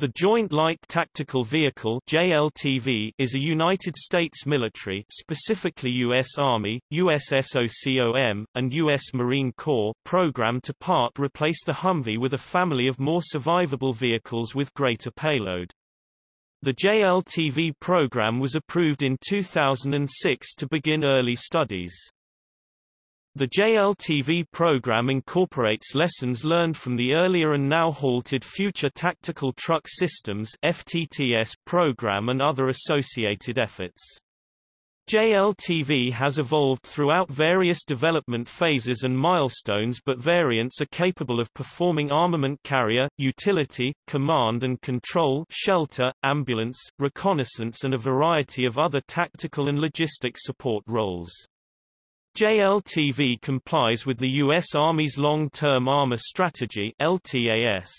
The Joint Light Tactical Vehicle JLTV is a United States military specifically U.S. Army, U.S. SOCOM, and U.S. Marine Corps program to part replace the Humvee with a family of more survivable vehicles with greater payload. The JLTV program was approved in 2006 to begin early studies. The JLTV program incorporates lessons learned from the earlier and now halted Future Tactical Truck Systems FTTS program and other associated efforts. JLTV has evolved throughout various development phases and milestones but variants are capable of performing armament carrier, utility, command and control shelter, ambulance, reconnaissance and a variety of other tactical and logistic support roles. JLTV complies with the U.S. Army's Long-Term Armor Strategy LTAS.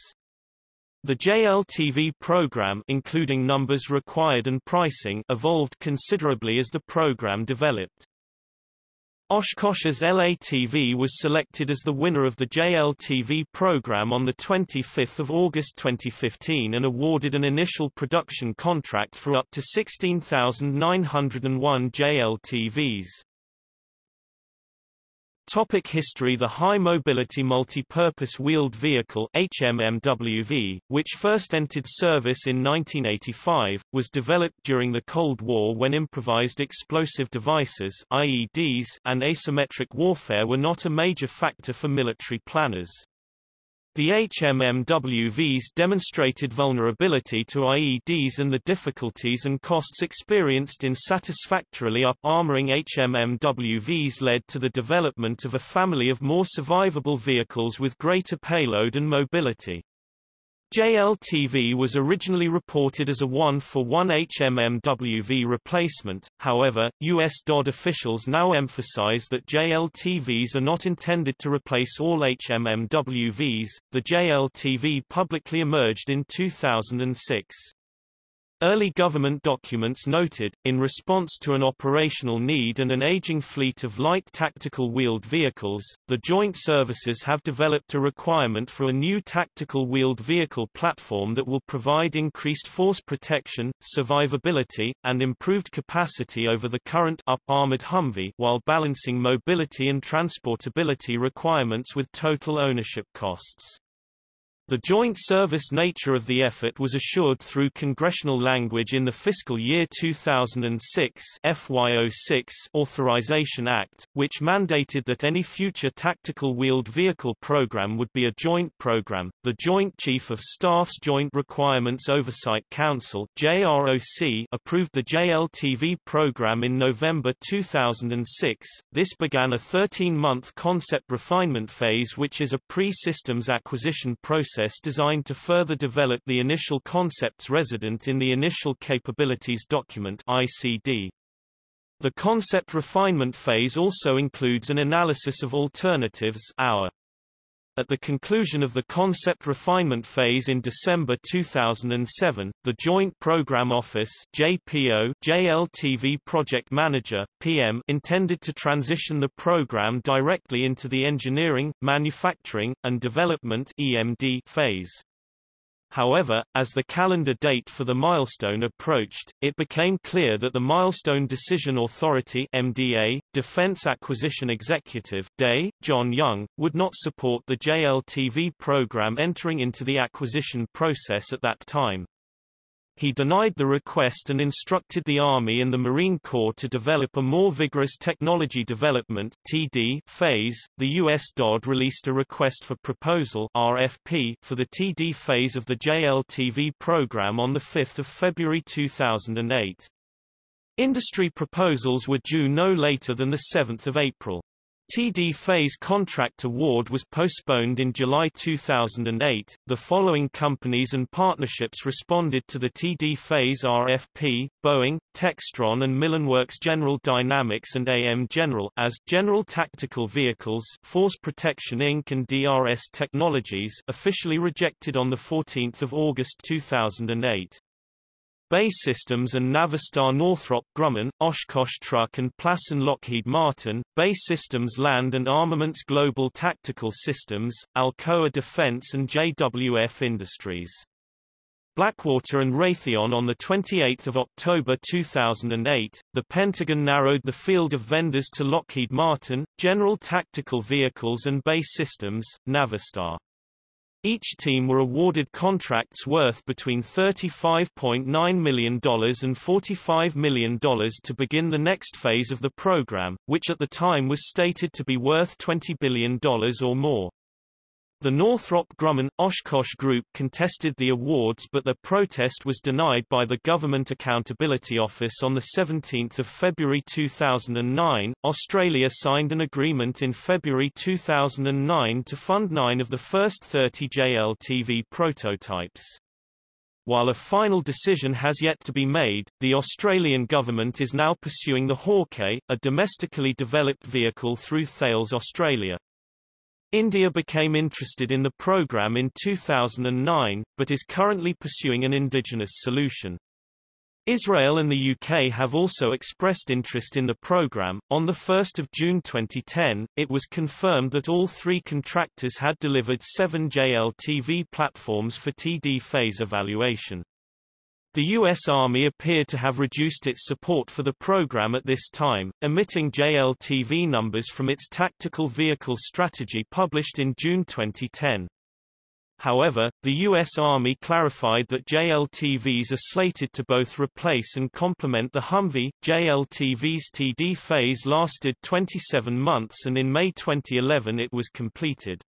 The JLTV program including numbers required and pricing evolved considerably as the program developed. Oshkosh's LATV was selected as the winner of the JLTV program on 25 August 2015 and awarded an initial production contract for up to 16,901 JLTVs. Topic history The High Mobility Multi-Purpose Wheeled Vehicle HMMWV, which first entered service in 1985, was developed during the Cold War when improvised explosive devices IEDs and asymmetric warfare were not a major factor for military planners. The HMMWVs demonstrated vulnerability to IEDs and the difficulties and costs experienced in satisfactorily up-armoring HMMWVs led to the development of a family of more survivable vehicles with greater payload and mobility. JLTV was originally reported as a 1-for-1 HMMWV replacement, however, U.S. DOD officials now emphasize that JLTVs are not intended to replace all HMMWVs. The JLTV publicly emerged in 2006. Early government documents noted, in response to an operational need and an aging fleet of light tactical wheeled vehicles, the joint services have developed a requirement for a new tactical wheeled vehicle platform that will provide increased force protection, survivability, and improved capacity over the current up-armored Humvee while balancing mobility and transportability requirements with total ownership costs. The joint service nature of the effort was assured through congressional language in the fiscal year 2006 FY06 Authorization Act, which mandated that any future tactical wheeled vehicle program would be a joint program. The Joint Chief of Staff's Joint Requirements Oversight Council JROC approved the JLTV program in November 2006. This began a 13-month concept refinement phase which is a pre-systems acquisition process process designed to further develop the initial concepts resident in the Initial Capabilities Document ICD. The concept refinement phase also includes an analysis of alternatives our at the conclusion of the concept refinement phase in December 2007, the Joint Program Office JPO JLTV Project Manager PM intended to transition the program directly into the engineering, manufacturing, and development EMD phase. However, as the calendar date for the milestone approached, it became clear that the Milestone Decision Authority MDA, Defense Acquisition Executive Day, John Young, would not support the JLTV program entering into the acquisition process at that time. He denied the request and instructed the Army and the Marine Corps to develop a more vigorous technology development TD phase. The US DOD released a request for proposal RFP for the TD phase of the JLTV program on 5 February 2008. Industry proposals were due no later than 7 April. TD phase contract award was postponed in July 2008. The following companies and partnerships responded to the TD phase RFP: Boeing, Textron and Millenworks General Dynamics and AM General as General Tactical Vehicles, Force Protection Inc. and DRS Technologies, officially rejected on the 14th of August 2008. BAE Systems and Navistar Northrop Grumman, Oshkosh Truck and Plasan Lockheed Martin, BAE Systems Land and Armaments Global Tactical Systems, Alcoa Defense and JWF Industries. Blackwater and Raytheon on 28 October 2008, the Pentagon narrowed the field of vendors to Lockheed Martin, General Tactical Vehicles and BAE Systems, Navistar. Each team were awarded contracts worth between $35.9 million and $45 million to begin the next phase of the program, which at the time was stated to be worth $20 billion or more. The Northrop Grumman, Oshkosh Group contested the awards but their protest was denied by the Government Accountability Office on 17 February 2009. Australia signed an agreement in February 2009 to fund nine of the first 30 JLTV prototypes. While a final decision has yet to be made, the Australian government is now pursuing the Hawkei, a domestically developed vehicle through Thales Australia. India became interested in the program in 2009, but is currently pursuing an indigenous solution. Israel and the UK have also expressed interest in the program. On the 1st of June 2010, it was confirmed that all three contractors had delivered seven JLTV platforms for TD phase evaluation. The U.S. Army appeared to have reduced its support for the program at this time, omitting JLTV numbers from its Tactical Vehicle Strategy published in June 2010. However, the U.S. Army clarified that JLTVs are slated to both replace and complement the Humvee. JLTV's TD phase lasted 27 months and in May 2011 it was completed.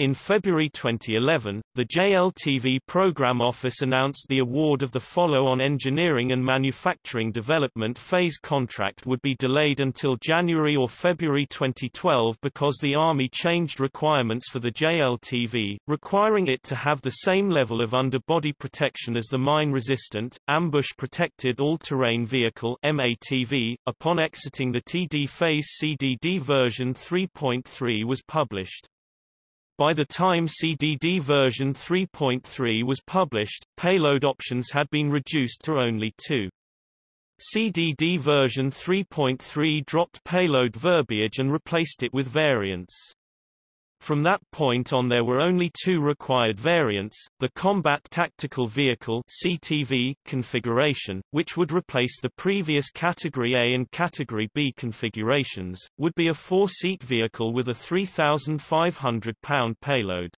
In February 2011, the JLTV Program Office announced the award of the follow-on engineering and manufacturing development phase contract would be delayed until January or February 2012 because the Army changed requirements for the JLTV, requiring it to have the same level of underbody protection as the mine-resistant, ambush-protected all-terrain vehicle MATV. .Upon exiting the TD phase CDD version 3.3 was published. By the time CDD version 3.3 was published, payload options had been reduced to only two. CDD version 3.3 dropped payload verbiage and replaced it with variants. From that point on there were only two required variants, the Combat Tactical Vehicle CTV configuration, which would replace the previous Category A and Category B configurations, would be a four-seat vehicle with a 3,500-pound payload.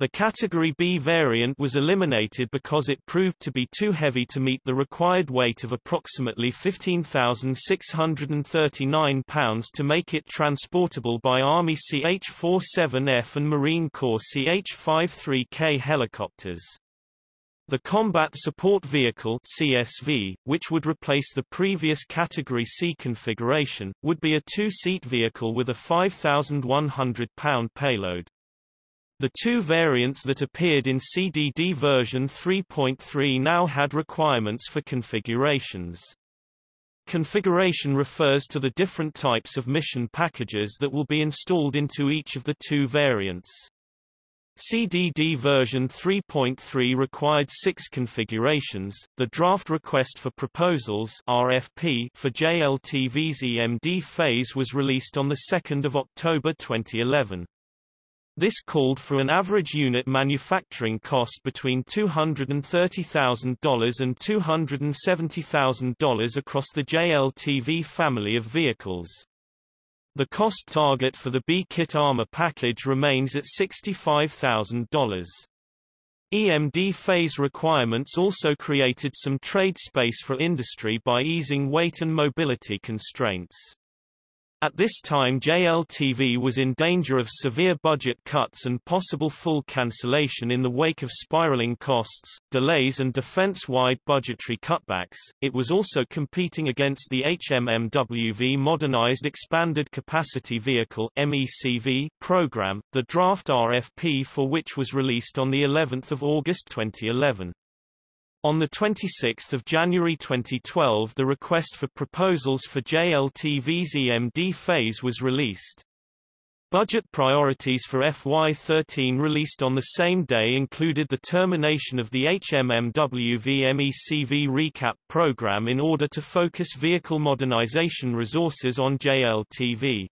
The Category B variant was eliminated because it proved to be too heavy to meet the required weight of approximately 15,639 pounds to make it transportable by Army CH-47F and Marine Corps CH-53K helicopters. The Combat Support Vehicle CSV, which would replace the previous Category C configuration, would be a two-seat vehicle with a 5,100-pound payload. The two variants that appeared in CDD version 3.3 now had requirements for configurations. Configuration refers to the different types of mission packages that will be installed into each of the two variants. CDD version 3.3 required six configurations. The draft request for proposals (RFP) for JLTV's EMD phase was released on the 2nd of October 2011. This called for an average unit manufacturing cost between $230,000 and $270,000 across the JLTV family of vehicles. The cost target for the B-Kit armor package remains at $65,000. EMD phase requirements also created some trade space for industry by easing weight and mobility constraints. At this time JLTV was in danger of severe budget cuts and possible full cancellation in the wake of spiraling costs, delays and defense-wide budgetary cutbacks. It was also competing against the HMMWV Modernized Expanded Capacity Vehicle MECV program, the draft RFP for which was released on the 11th of August 2011. On 26 January 2012 the request for proposals for JLTV's EMD phase was released. Budget priorities for FY13 released on the same day included the termination of the HMMWV MECV recap program in order to focus vehicle modernization resources on JLTV.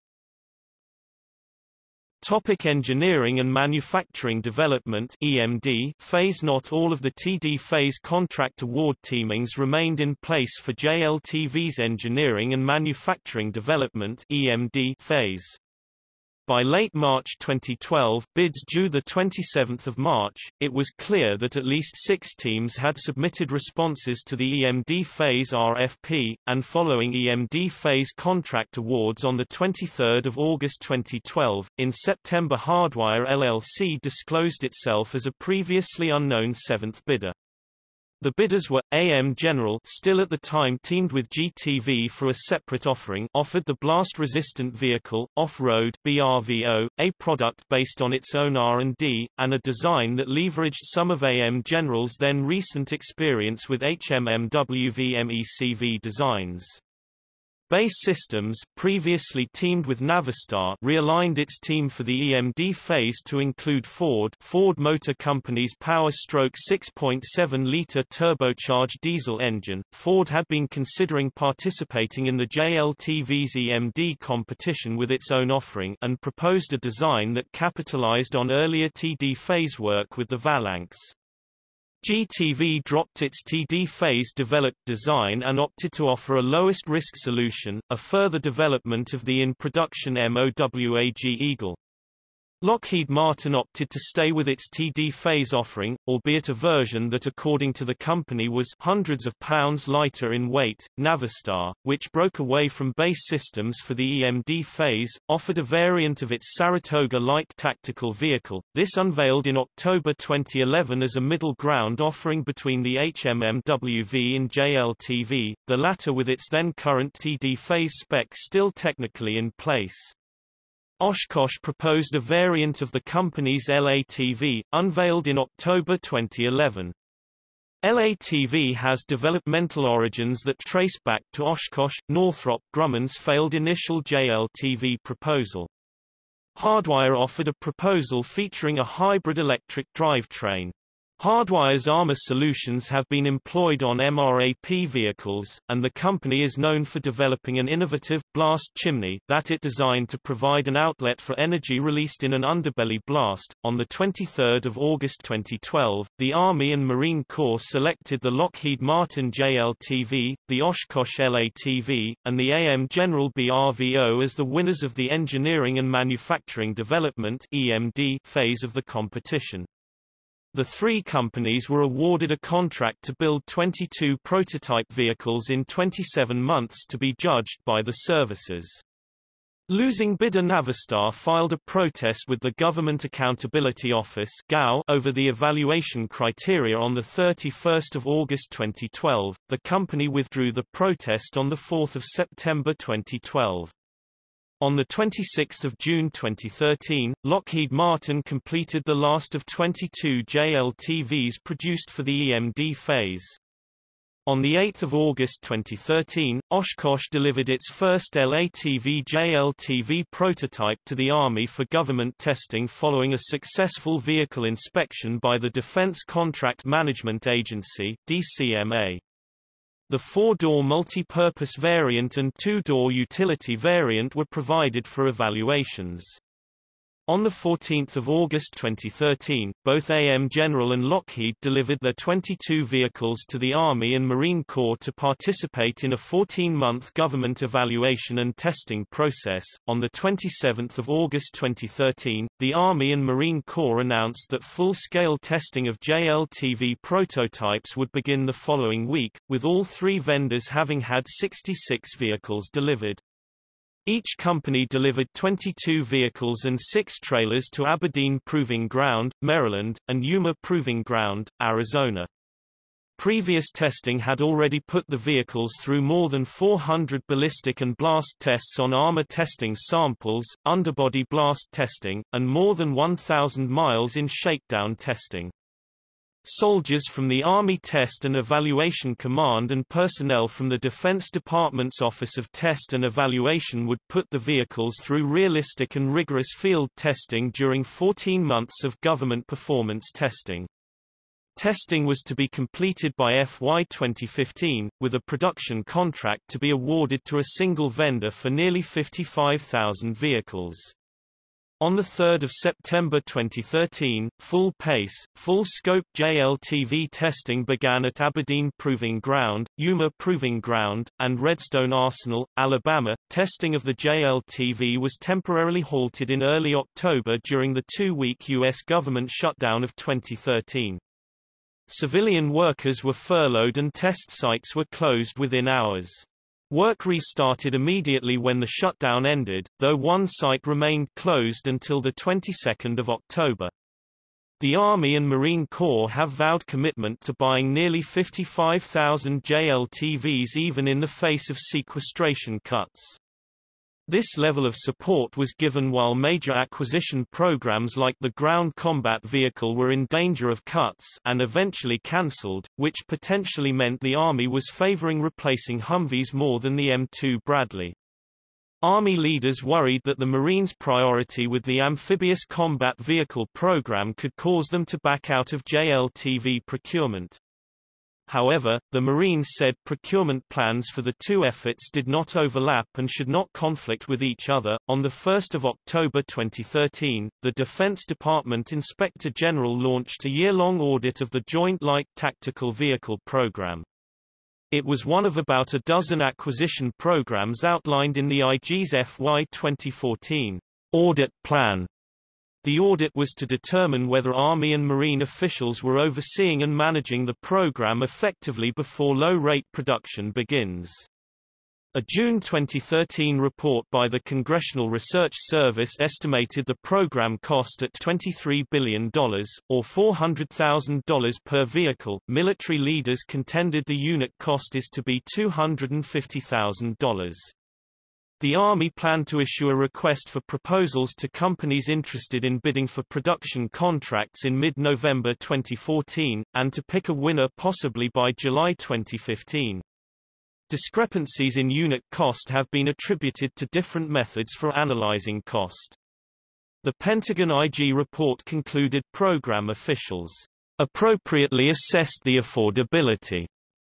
Topic engineering and manufacturing development EMD phase Not all of the TD phase contract award teamings remained in place for JLTV's engineering and manufacturing development EMD phase. By late March 2012 bids due 27 March, it was clear that at least six teams had submitted responses to the EMD phase RFP, and following EMD phase contract awards on 23 August 2012, in September Hardwire LLC disclosed itself as a previously unknown seventh bidder. The bidders were AM General, still at the time teamed with GTV for a separate offering, offered the blast-resistant vehicle, Off-Road (BRVO), a product based on its own R&D, and a design that leveraged some of AM General's then recent experience with HMMWV MECV designs. BAE Systems, previously teamed with Navistar, realigned its team for the EMD phase to include Ford Ford Motor Company's Power Stroke 6.7-litre turbocharged diesel engine. Ford had been considering participating in the JLTV's EMD competition with its own offering and proposed a design that capitalized on earlier TD phase work with the Valanx. GTV dropped its TD phase developed design and opted to offer a lowest risk solution, a further development of the in-production MOWAG Eagle. Lockheed Martin opted to stay with its TD phase offering, albeit a version that according to the company was hundreds of pounds lighter in weight. Navistar, which broke away from BAE Systems for the EMD phase, offered a variant of its Saratoga light tactical vehicle. This unveiled in October 2011 as a middle ground offering between the HMMWV and JLTV, the latter with its then current TD phase spec still technically in place. Oshkosh proposed a variant of the company's LATV, unveiled in October 2011. LATV has developmental origins that trace back to Oshkosh, Northrop Grumman's failed initial JLTV proposal. Hardwire offered a proposal featuring a hybrid electric drivetrain. Hardwire's armor solutions have been employed on MRAP vehicles, and the company is known for developing an innovative, blast chimney, that it designed to provide an outlet for energy released in an underbelly blast. On 23 August 2012, the Army and Marine Corps selected the Lockheed Martin JLTV, the Oshkosh LATV, and the AM General BRVO as the winners of the Engineering and Manufacturing Development EMD phase of the competition. The three companies were awarded a contract to build 22 prototype vehicles in 27 months to be judged by the services. Losing bidder Navistar filed a protest with the Government Accountability Office over the evaluation criteria on 31 August 2012. The company withdrew the protest on 4 September 2012. On 26 June 2013, Lockheed Martin completed the last of 22 JLTVs produced for the EMD phase. On 8 August 2013, Oshkosh delivered its first LATV JLTV prototype to the Army for government testing following a successful vehicle inspection by the Defense Contract Management Agency DCMA. The four-door multi-purpose variant and two-door utility variant were provided for evaluations. On 14 August 2013, both AM General and Lockheed delivered their 22 vehicles to the Army and Marine Corps to participate in a 14-month government evaluation and testing process. On 27 August 2013, the Army and Marine Corps announced that full-scale testing of JLTV prototypes would begin the following week, with all three vendors having had 66 vehicles delivered. Each company delivered 22 vehicles and six trailers to Aberdeen Proving Ground, Maryland, and Yuma Proving Ground, Arizona. Previous testing had already put the vehicles through more than 400 ballistic and blast tests on armor testing samples, underbody blast testing, and more than 1,000 miles in shakedown testing. Soldiers from the Army Test and Evaluation Command and personnel from the Defense Department's Office of Test and Evaluation would put the vehicles through realistic and rigorous field testing during 14 months of government performance testing. Testing was to be completed by FY 2015, with a production contract to be awarded to a single vendor for nearly 55,000 vehicles. On 3 September 2013, full-pace, full-scope JLTV testing began at Aberdeen Proving Ground, Yuma Proving Ground, and Redstone Arsenal, Alabama. Testing of the JLTV was temporarily halted in early October during the two-week U.S. government shutdown of 2013. Civilian workers were furloughed and test sites were closed within hours. Work restarted immediately when the shutdown ended, though one site remained closed until the 22nd of October. The Army and Marine Corps have vowed commitment to buying nearly 55,000 JLTVs even in the face of sequestration cuts. This level of support was given while major acquisition programs like the Ground Combat Vehicle were in danger of cuts and eventually cancelled, which potentially meant the Army was favoring replacing Humvees more than the M2 Bradley. Army leaders worried that the Marines' priority with the Amphibious Combat Vehicle program could cause them to back out of JLTV procurement. However, the Marines said procurement plans for the two efforts did not overlap and should not conflict with each other. On 1 October 2013, the Defense Department Inspector General launched a year-long audit of the Joint Light Tactical Vehicle program. It was one of about a dozen acquisition programs outlined in the IG's FY 2014 audit plan the audit was to determine whether Army and Marine officials were overseeing and managing the program effectively before low-rate production begins. A June 2013 report by the Congressional Research Service estimated the program cost at $23 billion, or $400,000 per vehicle. Military leaders contended the unit cost is to be $250,000. The Army planned to issue a request for proposals to companies interested in bidding for production contracts in mid-November 2014, and to pick a winner possibly by July 2015. Discrepancies in unit cost have been attributed to different methods for analyzing cost. The Pentagon IG report concluded program officials appropriately assessed the affordability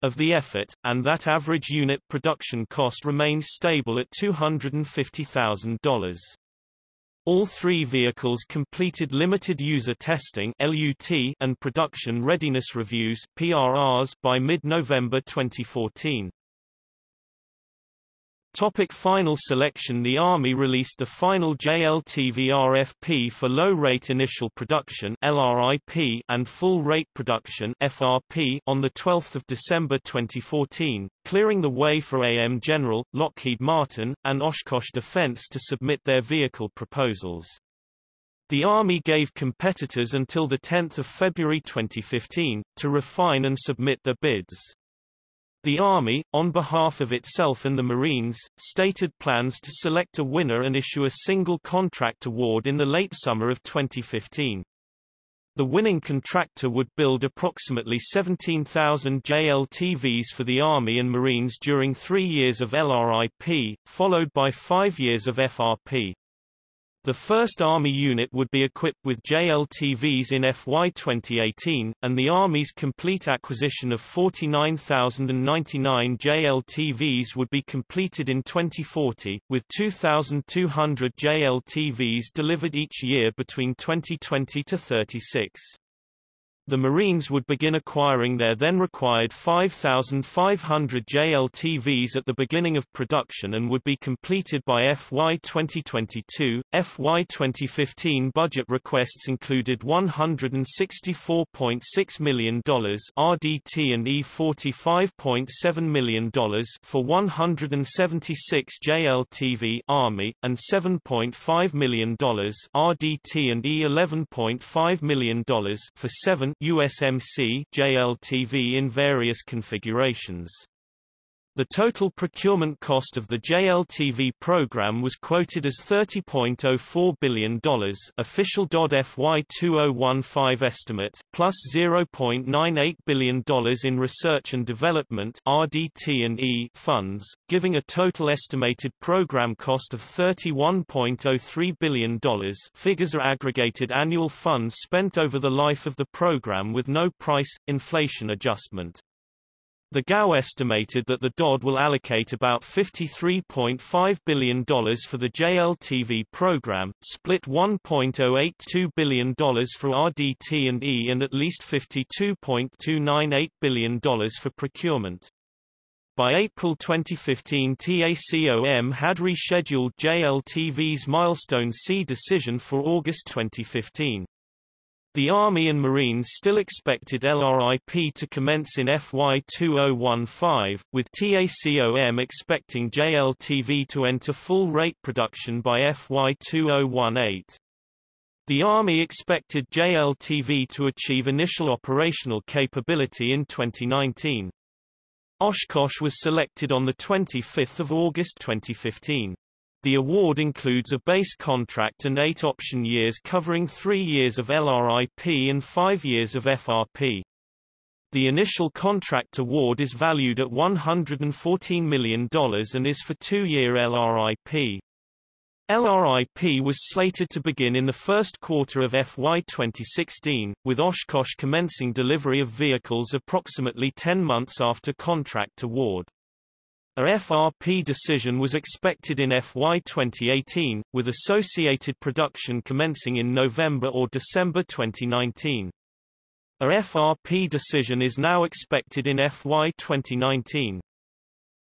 of the effort, and that average unit production cost remains stable at $250,000. All three vehicles completed limited user testing (LUT) and production readiness reviews (PRRs) by mid-November 2014. Topic final selection The Army released the final JLTV RFP for low-rate initial production LRIP and full-rate production FRP on 12 December 2014, clearing the way for AM General, Lockheed Martin, and Oshkosh Defense to submit their vehicle proposals. The Army gave competitors until 10 February 2015, to refine and submit their bids. The Army, on behalf of itself and the Marines, stated plans to select a winner and issue a single contract award in the late summer of 2015. The winning contractor would build approximately 17,000 JLTVs for the Army and Marines during three years of LRIP, followed by five years of FRP. The first Army unit would be equipped with JLTVs in FY 2018, and the Army's complete acquisition of 49,099 JLTVs would be completed in 2040, with 2,200 JLTVs delivered each year between 2020 to 36. The Marines would begin acquiring their then required 5,500 JLTVs at the beginning of production and would be completed by FY 2022. FY 2015 budget requests included $164.6 million RDT and E $45.7 million for 176 JLTV Army, and $7.5 million RDT and E $11.5 million for 7 USMC JLTV in various configurations. The total procurement cost of the JLTV program was quoted as $30.04 billion official FY 2015 estimate, plus $0.98 billion in research and development RDT&E funds, giving a total estimated program cost of $31.03 billion figures are aggregated annual funds spent over the life of the program with no price, inflation adjustment. The GAO estimated that the DoD will allocate about $53.5 billion for the JLTV program, split $1.082 billion for RDT&E and at least $52.298 billion for procurement. By April 2015 TACOM had rescheduled JLTV's Milestone C decision for August 2015. The Army and Marines still expected LRIP to commence in FY 2015, with TACOM expecting JLTV to enter full-rate production by FY 2018. The Army expected JLTV to achieve initial operational capability in 2019. Oshkosh was selected on 25 August 2015. The award includes a base contract and eight option years covering three years of LRIP and five years of FRP. The initial contract award is valued at $114 million and is for two-year LRIP. LRIP was slated to begin in the first quarter of FY 2016, with Oshkosh commencing delivery of vehicles approximately 10 months after contract award. A FRP decision was expected in FY 2018, with associated production commencing in November or December 2019. A FRP decision is now expected in FY 2019.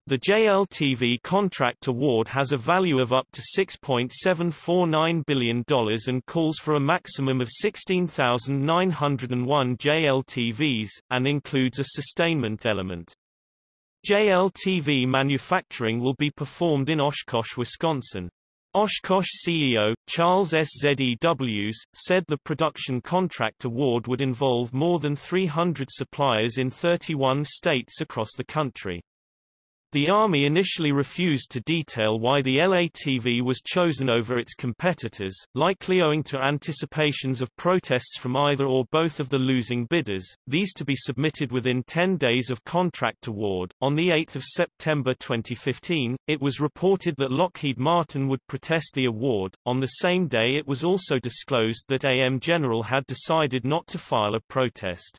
The JLTV contract award has a value of up to $6.749 billion and calls for a maximum of 16,901 JLTVs, and includes a sustainment element. JLTV manufacturing will be performed in Oshkosh, Wisconsin. Oshkosh CEO, Charles S. Zews, said the production contract award would involve more than 300 suppliers in 31 states across the country. The Army initially refused to detail why the LATV was chosen over its competitors, likely owing to anticipations of protests from either or both of the losing bidders, these to be submitted within 10 days of contract award. On 8 September 2015, it was reported that Lockheed Martin would protest the award. On the same day it was also disclosed that AM General had decided not to file a protest.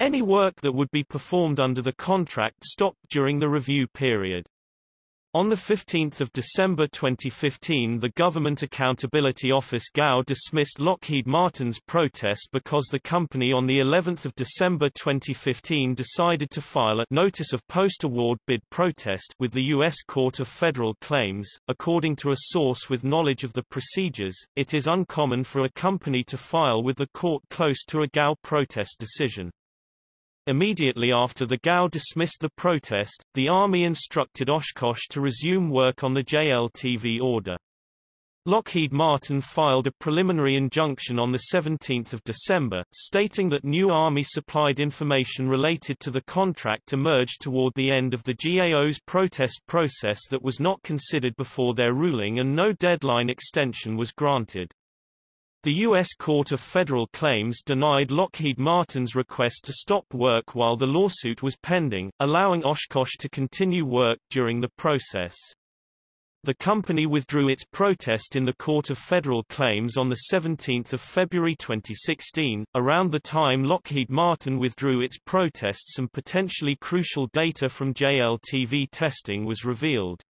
Any work that would be performed under the contract stopped during the review period. On 15 December 2015 the Government Accountability Office GAO dismissed Lockheed Martin's protest because the company on the 11th of December 2015 decided to file a notice of post-award bid protest with the U.S. Court of Federal Claims. According to a source with knowledge of the procedures, it is uncommon for a company to file with the court close to a GAO protest decision. Immediately after the GAO dismissed the protest, the Army instructed Oshkosh to resume work on the JLTV order. Lockheed Martin filed a preliminary injunction on 17 December, stating that new Army-supplied information related to the contract emerged toward the end of the GAO's protest process that was not considered before their ruling and no deadline extension was granted. The U.S. Court of Federal Claims denied Lockheed Martin's request to stop work while the lawsuit was pending, allowing Oshkosh to continue work during the process. The company withdrew its protest in the Court of Federal Claims on 17 February 2016. Around the time Lockheed Martin withdrew its protest some potentially crucial data from JLTV testing was revealed.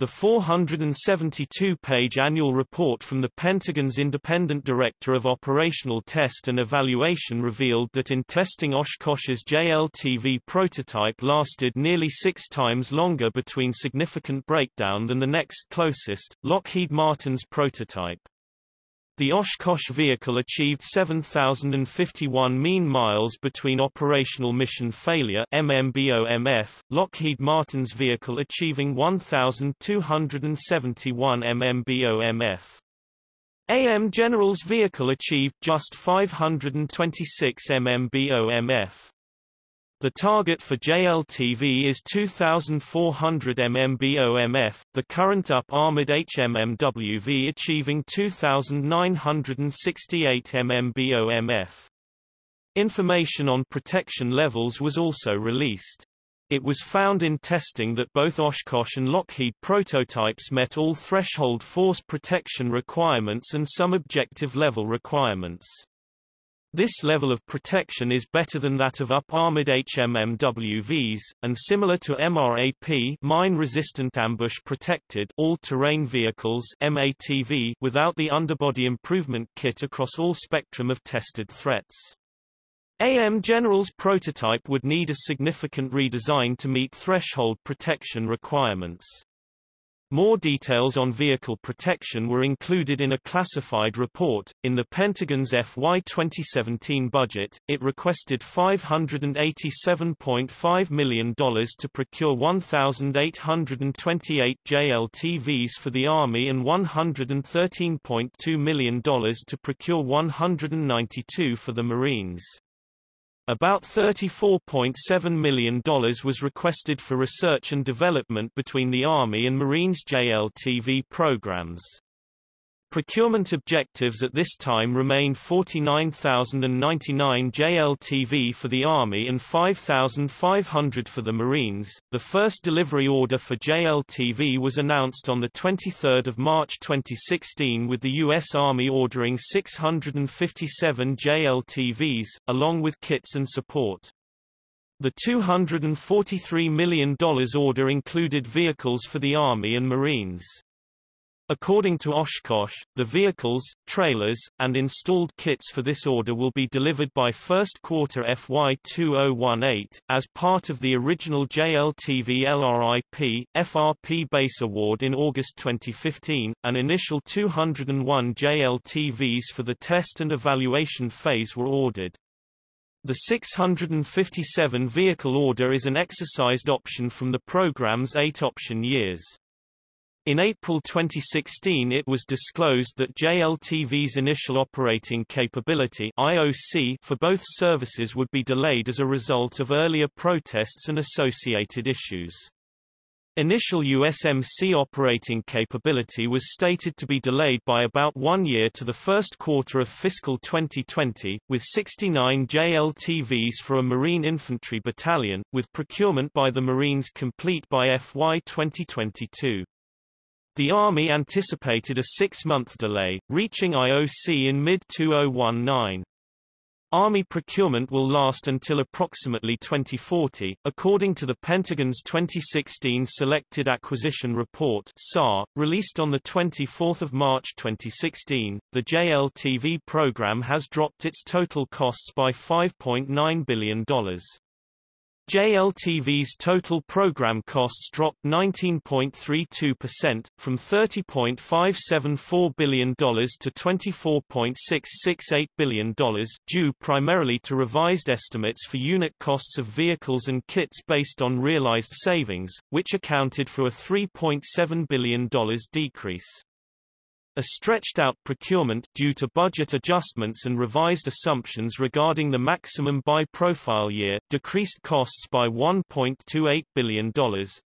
The 472-page annual report from the Pentagon's Independent Director of Operational Test and Evaluation revealed that in testing Oshkosh's JLTV prototype lasted nearly six times longer between significant breakdown than the next closest, Lockheed Martin's prototype. The Oshkosh vehicle achieved 7,051 mean miles between operational mission failure MMBOMF, Lockheed Martin's vehicle achieving 1,271 MMBOMF. AM General's vehicle achieved just 526 MMBOMF. The target for JLTV is 2,400 MMBOMF, the current up armored HMMWV achieving 2,968 MMBOMF. Information on protection levels was also released. It was found in testing that both Oshkosh and Lockheed prototypes met all threshold force protection requirements and some objective level requirements. This level of protection is better than that of up-armored HMMWVs, and similar to MRAP mine-resistant ambush-protected all-terrain vehicles MATV without the underbody improvement kit across all spectrum of tested threats. AM General's prototype would need a significant redesign to meet threshold protection requirements. More details on vehicle protection were included in a classified report. In the Pentagon's FY 2017 budget, it requested $587.5 million to procure 1,828 JLTVs for the Army and $113.2 million to procure 192 for the Marines. About $34.7 million was requested for research and development between the Army and Marines JLTV programs. Procurement objectives at this time remain 49,099 JLTV for the Army and 5,500 for the Marines. The first delivery order for JLTV was announced on 23 March 2016 with the U.S. Army ordering 657 JLTVs, along with kits and support. The $243 million order included vehicles for the Army and Marines. According to Oshkosh, the vehicles, trailers, and installed kits for this order will be delivered by first quarter FY 2018, as part of the original JLTV LRIP, FRP base award in August 2015. An initial 201 JLTVs for the test and evaluation phase were ordered. The 657 vehicle order is an exercised option from the program's eight option years. In April 2016 it was disclosed that JLTV's initial operating capability IOC for both services would be delayed as a result of earlier protests and associated issues. Initial USMC operating capability was stated to be delayed by about one year to the first quarter of fiscal 2020, with 69 JLTVs for a Marine Infantry Battalion, with procurement by the Marines complete by FY 2022. The Army anticipated a six-month delay, reaching IOC in mid-2019. Army procurement will last until approximately 2040, according to the Pentagon's 2016 Selected Acquisition Report (SAR), released on the 24th of March 2016. The JLTV program has dropped its total costs by $5.9 billion. JLTV's total program costs dropped 19.32%, from $30.574 billion to $24.668 billion, due primarily to revised estimates for unit costs of vehicles and kits based on realized savings, which accounted for a $3.7 billion decrease. A stretched-out procurement due to budget adjustments and revised assumptions regarding the maximum buy-profile year decreased costs by $1.28 billion,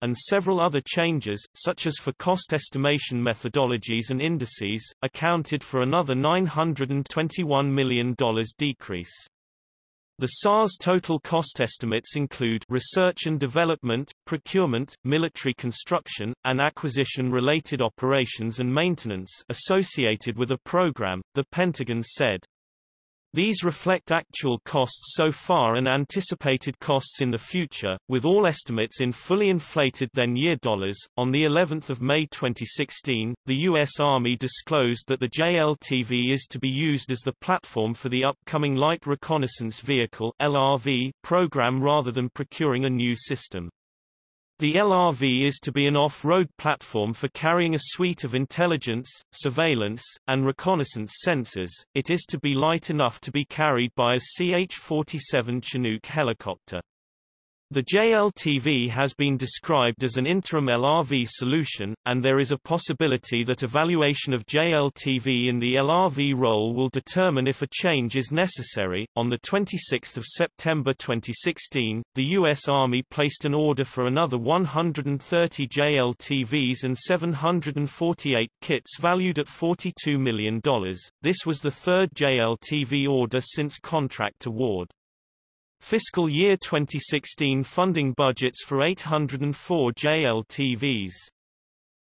and several other changes, such as for cost estimation methodologies and indices, accounted for another $921 million decrease. The SAR's total cost estimates include research and development, procurement, military construction, and acquisition-related operations and maintenance associated with a program, the Pentagon said. These reflect actual costs so far and anticipated costs in the future, with all estimates in fully inflated then-year dollars. On the 11th of May 2016, the U.S. Army disclosed that the JLTV is to be used as the platform for the upcoming Light Reconnaissance Vehicle (LRV) program rather than procuring a new system. The LRV is to be an off-road platform for carrying a suite of intelligence, surveillance, and reconnaissance sensors. It is to be light enough to be carried by a CH-47 Chinook helicopter. The JLTV has been described as an interim LRV solution, and there is a possibility that evaluation of JLTV in the LRV role will determine if a change is necessary. On the 26th of September 2016, the U.S. Army placed an order for another 130 JLTVs and 748 kits valued at $42 million. This was the third JLTV order since contract award. Fiscal year 2016 funding budgets for 804 JLTVs.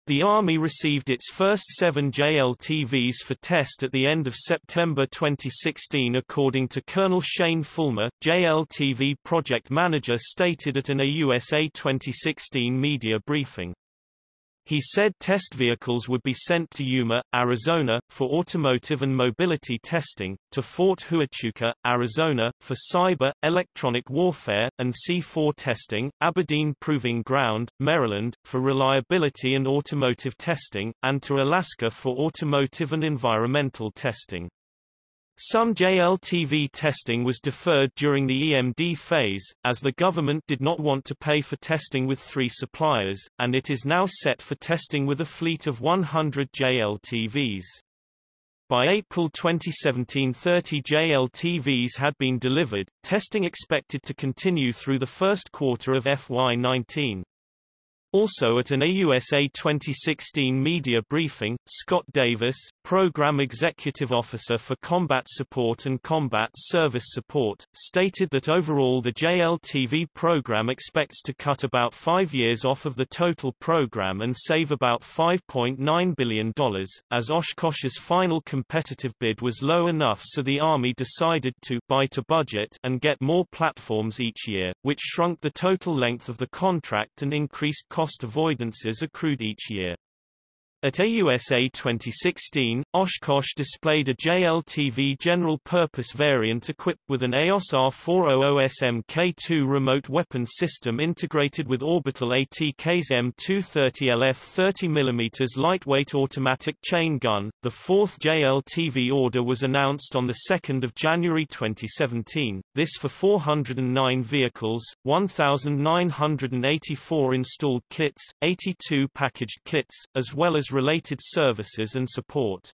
The Army received its first seven JLTVs for test at the end of September 2016 according to Colonel Shane Fuller, JLTV project manager stated at an AUSA 2016 media briefing. He said test vehicles would be sent to Yuma, Arizona, for automotive and mobility testing, to Fort Huachuca, Arizona, for cyber, electronic warfare, and C4 testing, Aberdeen Proving Ground, Maryland, for reliability and automotive testing, and to Alaska for automotive and environmental testing. Some JLTV testing was deferred during the EMD phase, as the government did not want to pay for testing with three suppliers, and it is now set for testing with a fleet of 100 JLTVs. By April 2017 30 JLTVs had been delivered, testing expected to continue through the first quarter of FY19. Also at an AUSA 2016 media briefing, Scott Davis, Program Executive Officer for Combat Support and Combat Service Support, stated that overall the JLTV program expects to cut about five years off of the total program and save about $5.9 billion, as Oshkosh's final competitive bid was low enough so the Army decided to buy to budget and get more platforms each year, which shrunk the total length of the contract and increased cost avoidances accrued each year. At AUSA 2016, Oshkosh displayed a JLTV general-purpose variant equipped with an EOS R400 SMK2 remote weapon system integrated with Orbital ATK's M230LF 30mm lightweight automatic chain gun. The fourth JLTV order was announced on 2 January 2017, this for 409 vehicles, 1,984 installed kits, 82 packaged kits, as well as related services and support.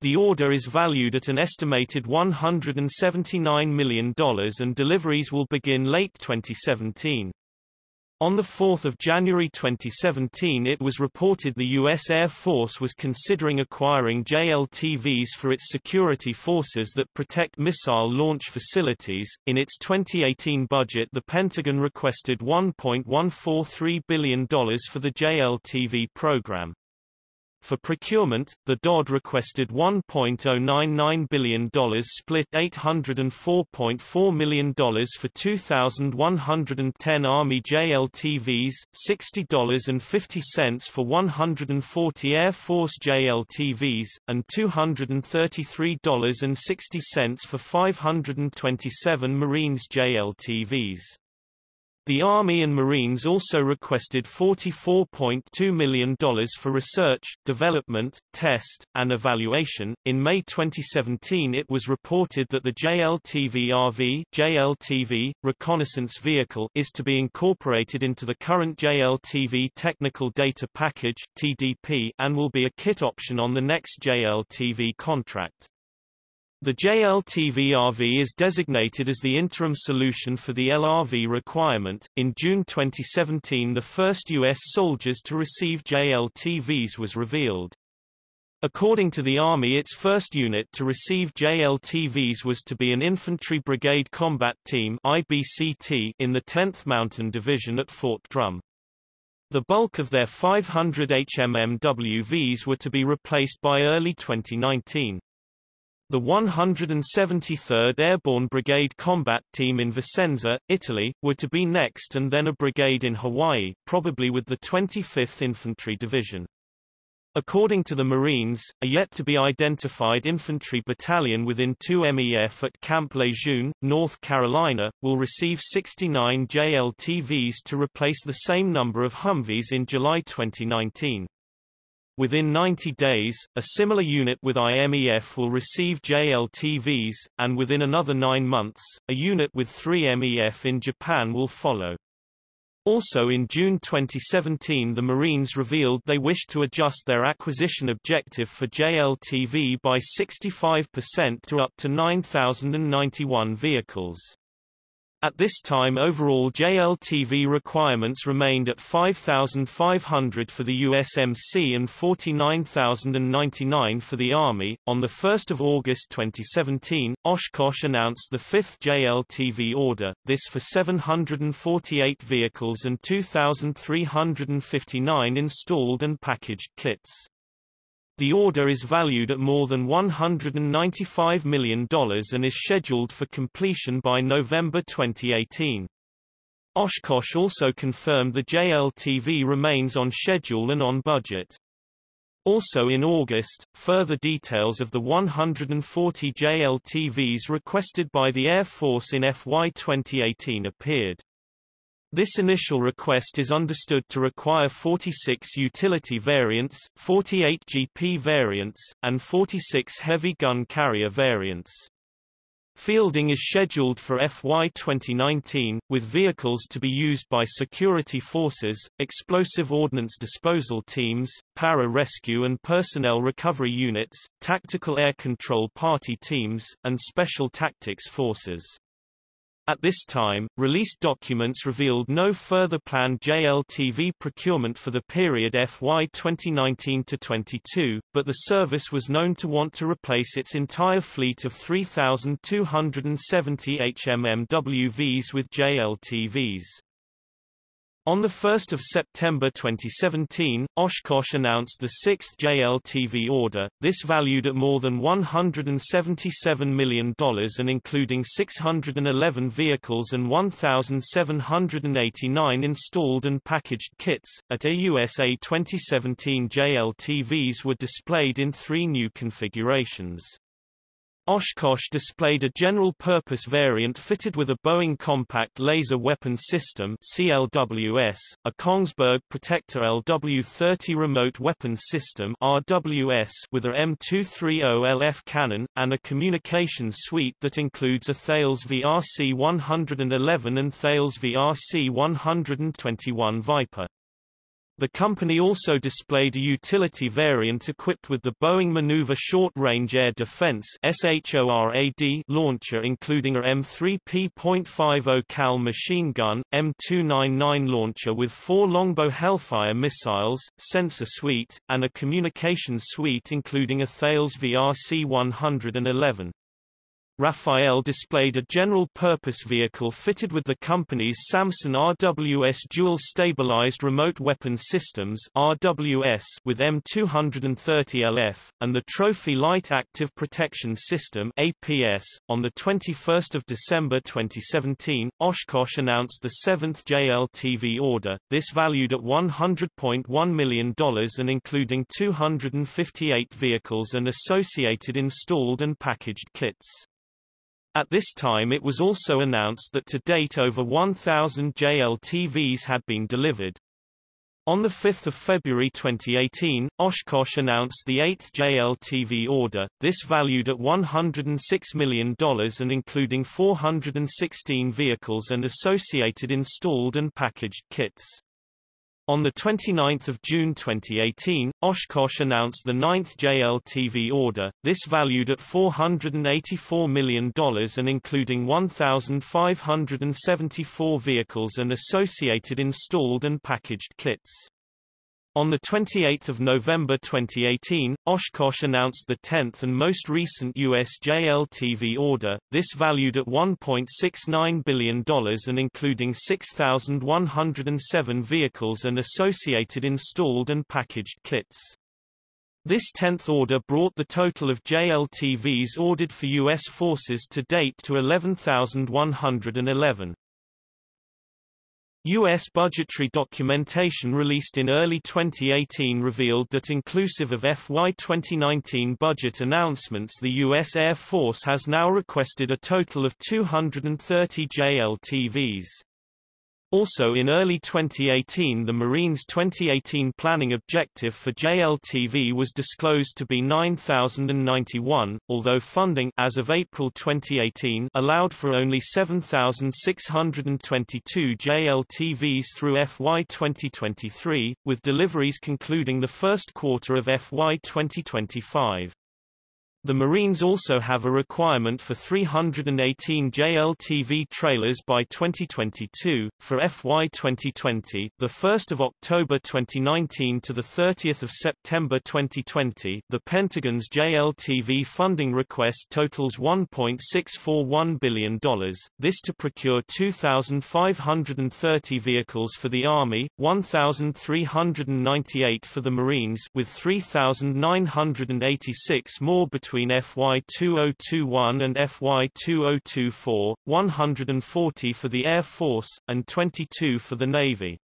The order is valued at an estimated $179 million and deliveries will begin late 2017. On 4 January 2017 it was reported the U.S. Air Force was considering acquiring JLTVs for its security forces that protect missile launch facilities. In its 2018 budget the Pentagon requested $1.143 billion for the JLTV program. For procurement, the DoD requested $1.099 billion split $804.4 million for 2,110 Army JLTVs, $60.50 for 140 Air Force JLTVs, and $233.60 for 527 Marines JLTVs. The Army and Marines also requested $44.2 million for research, development, test, and evaluation. In May 2017, it was reported that the JLTV-RV (JLTV) reconnaissance vehicle is to be incorporated into the current JLTV Technical Data Package (TDP) and will be a kit option on the next JLTV contract. The JLTV-RV is designated as the interim solution for the LRV requirement. In June 2017, the first U.S. soldiers to receive JLTVs was revealed. According to the Army its first unit to receive JLTVs was to be an Infantry Brigade Combat Team IBCT in the 10th Mountain Division at Fort Drum. The bulk of their 500 HMMWVs were to be replaced by early 2019. The 173rd Airborne Brigade Combat Team in Vicenza, Italy, were to be next and then a brigade in Hawaii, probably with the 25th Infantry Division. According to the Marines, a yet-to-be-identified infantry battalion within 2 MEF at Camp Lejeune, North Carolina, will receive 69 JLTVs to replace the same number of Humvees in July 2019. Within 90 days, a similar unit with IMEF will receive JLTVs, and within another nine months, a unit with 3 MEF in Japan will follow. Also in June 2017 the Marines revealed they wished to adjust their acquisition objective for JLTV by 65% to up to 9,091 vehicles. At this time overall JLTV requirements remained at 5,500 for the USMC and 49,099 for the Army. On 1 August 2017, Oshkosh announced the fifth JLTV order, this for 748 vehicles and 2,359 installed and packaged kits. The order is valued at more than $195 million and is scheduled for completion by November 2018. Oshkosh also confirmed the JLTV remains on schedule and on budget. Also in August, further details of the 140 JLTVs requested by the Air Force in FY 2018 appeared. This initial request is understood to require 46 utility variants, 48 GP variants, and 46 heavy gun carrier variants. Fielding is scheduled for FY 2019, with vehicles to be used by security forces, explosive ordnance disposal teams, para-rescue and personnel recovery units, tactical air control party teams, and special tactics forces. At this time, released documents revealed no further planned JLTV procurement for the period FY 2019-22, but the service was known to want to replace its entire fleet of 3,270 HMMWVs with JLTVs. On 1 September 2017, Oshkosh announced the sixth JLTV order, this valued at more than $177 million and including 611 vehicles and 1,789 installed and packaged kits. At AUSA 2017 JLTVs were displayed in three new configurations. Oshkosh displayed a general-purpose variant fitted with a Boeing Compact Laser Weapon System CLWS, a Kongsberg Protector LW-30 Remote Weapon System RWS with a M230LF cannon, and a communications suite that includes a Thales VRC-111 and Thales VRC-121 Viper. The company also displayed a utility variant equipped with the Boeing Maneuver Short Range Air Defense launcher including a M3P.50 cal machine gun, M299 launcher with four Longbow Hellfire missiles, sensor suite, and a communications suite including a Thales VRC-111. Rafael displayed a general-purpose vehicle fitted with the company's Samson RWS dual-stabilized remote weapon systems RWS with M230LF, and the Trophy Light Active Protection System APS. On 21 December 2017, Oshkosh announced the seventh JLTV order, this valued at $100.1 million and including 258 vehicles and associated installed and packaged kits. At this time it was also announced that to date over 1,000 JLTVs had been delivered. On 5 February 2018, Oshkosh announced the eighth JLTV order, this valued at $106 million and including 416 vehicles and associated installed and packaged kits. On 29 June 2018, Oshkosh announced the ninth JLTV order, this valued at $484 million and including 1,574 vehicles and associated installed and packaged kits. On 28 November 2018, Oshkosh announced the 10th and most recent U.S. JLTV order, this valued at $1.69 billion and including 6,107 vehicles and associated installed and packaged kits. This 10th order brought the total of JLTVs ordered for U.S. forces to date to 11,111. U.S. budgetary documentation released in early 2018 revealed that inclusive of FY 2019 budget announcements the U.S. Air Force has now requested a total of 230 JLTVs. Also in early 2018 the Marines' 2018 planning objective for JLTV was disclosed to be 9,091, although funding as of April 2018 allowed for only 7,622 JLTVs through FY 2023, with deliveries concluding the first quarter of FY 2025. The Marines also have a requirement for 318 JLTV trailers by 2022 for FY 2020, the 1st of October 2019 to the 30th of September 2020. The Pentagon's JLTV funding request totals $1.641 billion. This to procure 2,530 vehicles for the Army, 1,398 for the Marines, with 3,986 more between between FY 2021 and FY 2024, 140 for the Air Force, and 22 for the Navy.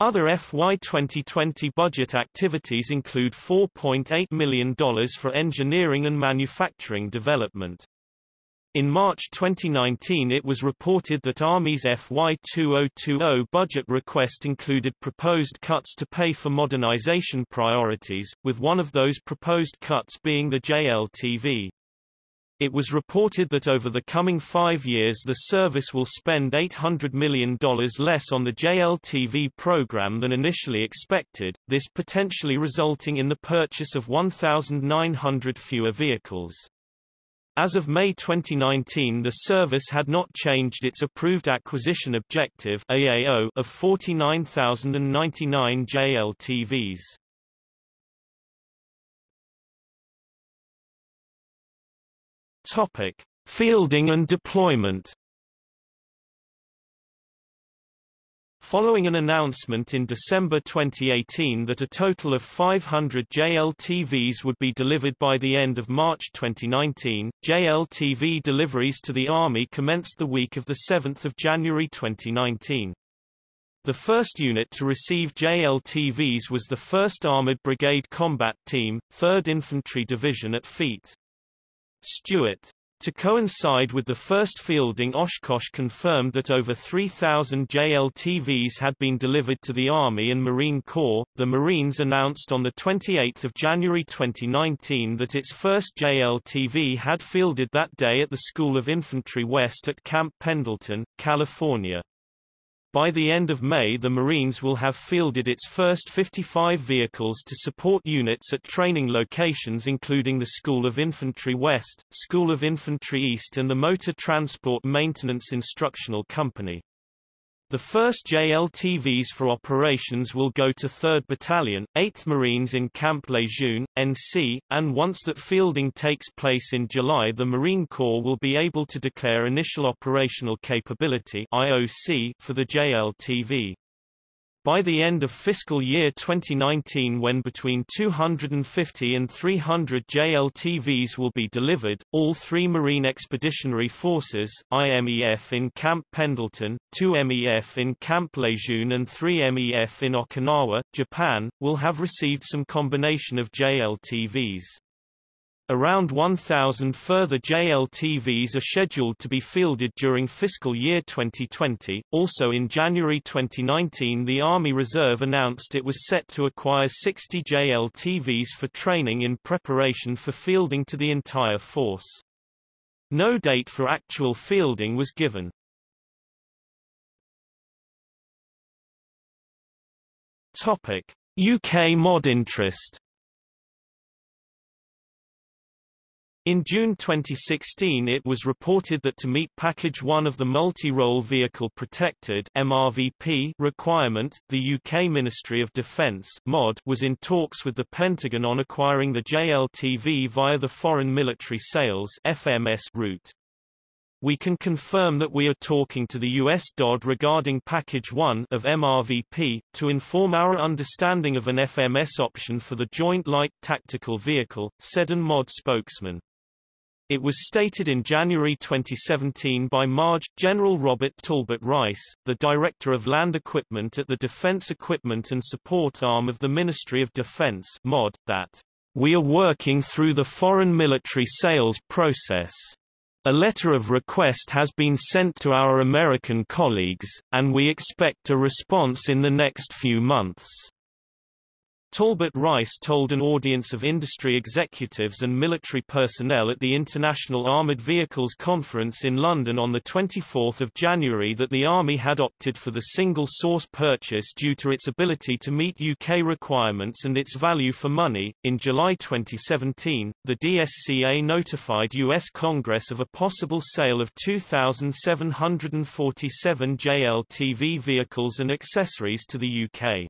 Other FY 2020 budget activities include $4.8 million for engineering and manufacturing development. In March 2019 it was reported that Army's FY 2020 budget request included proposed cuts to pay for modernization priorities, with one of those proposed cuts being the JLTV. It was reported that over the coming five years the service will spend $800 million less on the JLTV program than initially expected, this potentially resulting in the purchase of 1,900 fewer vehicles. As of May 2019 the service had not changed its approved acquisition objective AAO of 49,099 JLTVs. Topic: Fielding and deployment Following an announcement in December 2018 that a total of 500 JLTVs would be delivered by the end of March 2019, JLTV deliveries to the Army commenced the week of 7 January 2019. The first unit to receive JLTVs was the 1st Armored Brigade Combat Team, 3rd Infantry Division at Feet. Stewart to coincide with the first fielding Oshkosh confirmed that over 3,000 JLTVs had been delivered to the Army and Marine Corps. The Marines announced on 28 January 2019 that its first JLTV had fielded that day at the School of Infantry West at Camp Pendleton, California. By the end of May the Marines will have fielded its first 55 vehicles to support units at training locations including the School of Infantry West, School of Infantry East and the Motor Transport Maintenance Instructional Company. The first JLTVs for operations will go to 3rd Battalion, 8th Marines in Camp Lejeune, NC, and once that fielding takes place in July the Marine Corps will be able to declare Initial Operational Capability IOC for the JLTV. By the end of fiscal year 2019 when between 250 and 300 JLTVs will be delivered, all three Marine Expeditionary Forces IMEF in Camp Pendleton, 2 MEF in Camp Lejeune and 3 MEF in Okinawa, Japan, will have received some combination of JLTVs. Around 1,000 further JLTVs are scheduled to be fielded during fiscal year 2020. Also in January 2019 the Army Reserve announced it was set to acquire 60 JLTVs for training in preparation for fielding to the entire force. No date for actual fielding was given. Topic: UK mod interest In June 2016 it was reported that to meet Package 1 of the Multi-Role Vehicle Protected MRVP requirement, the UK Ministry of Defence MOD was in talks with the Pentagon on acquiring the JLTV via the Foreign Military Sales FMS route. We can confirm that we are talking to the US DoD regarding Package 1 of MRVP, to inform our understanding of an FMS option for the Joint Light Tactical Vehicle, said an MOD spokesman. It was stated in January 2017 by Marge, General Robert Talbot Rice, the Director of Land Equipment at the Defense Equipment and Support Arm of the Ministry of Defense MOD, that, "...we are working through the foreign military sales process. A letter of request has been sent to our American colleagues, and we expect a response in the next few months." Talbot Rice told an audience of industry executives and military personnel at the International Armoured Vehicles Conference in London on 24 January that the Army had opted for the single-source purchase due to its ability to meet UK requirements and its value for money. In July 2017, the DSCA notified US Congress of a possible sale of 2,747 JLTV vehicles and accessories to the UK.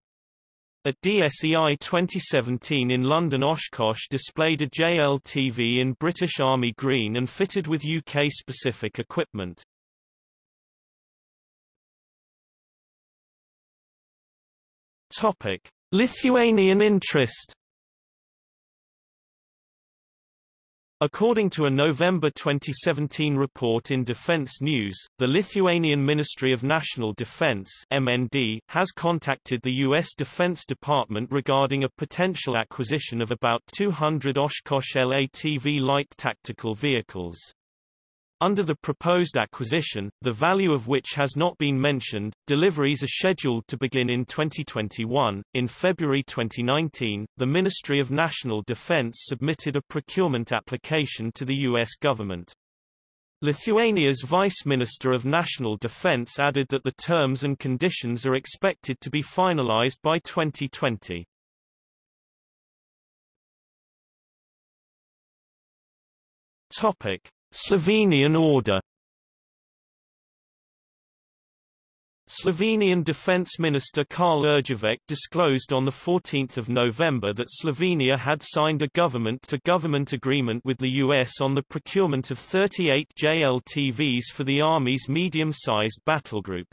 At DSEI 2017 in London Oshkosh displayed a JLTV in British Army green and fitted with UK-specific equipment. Lithuanian interest According to a November 2017 report in Defense News, the Lithuanian Ministry of National Defense (MND) has contacted the U.S. Defense Department regarding a potential acquisition of about 200 Oshkosh LATV light tactical vehicles. Under the proposed acquisition, the value of which has not been mentioned, deliveries are scheduled to begin in 2021. In February 2019, the Ministry of National Defense submitted a procurement application to the U.S. government. Lithuania's Vice Minister of National Defense added that the terms and conditions are expected to be finalized by 2020. Topic: Slovenian order Slovenian Defence Minister Karl Erjavec disclosed on 14 November that Slovenia had signed a government-to-government -government agreement with the US on the procurement of 38 JLTVs for the Army's medium-sized battle group.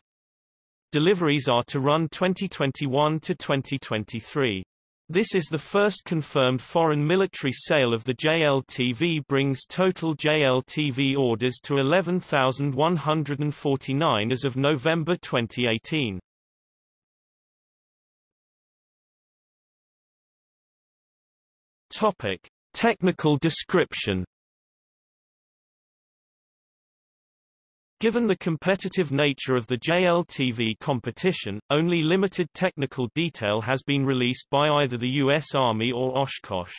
Deliveries are to run 2021 to 2023. This is the first confirmed foreign military sale of the JLTV brings total JLTV orders to 11,149 as of November 2018. Topic. Technical description Given the competitive nature of the JLTV competition, only limited technical detail has been released by either the U.S. Army or Oshkosh.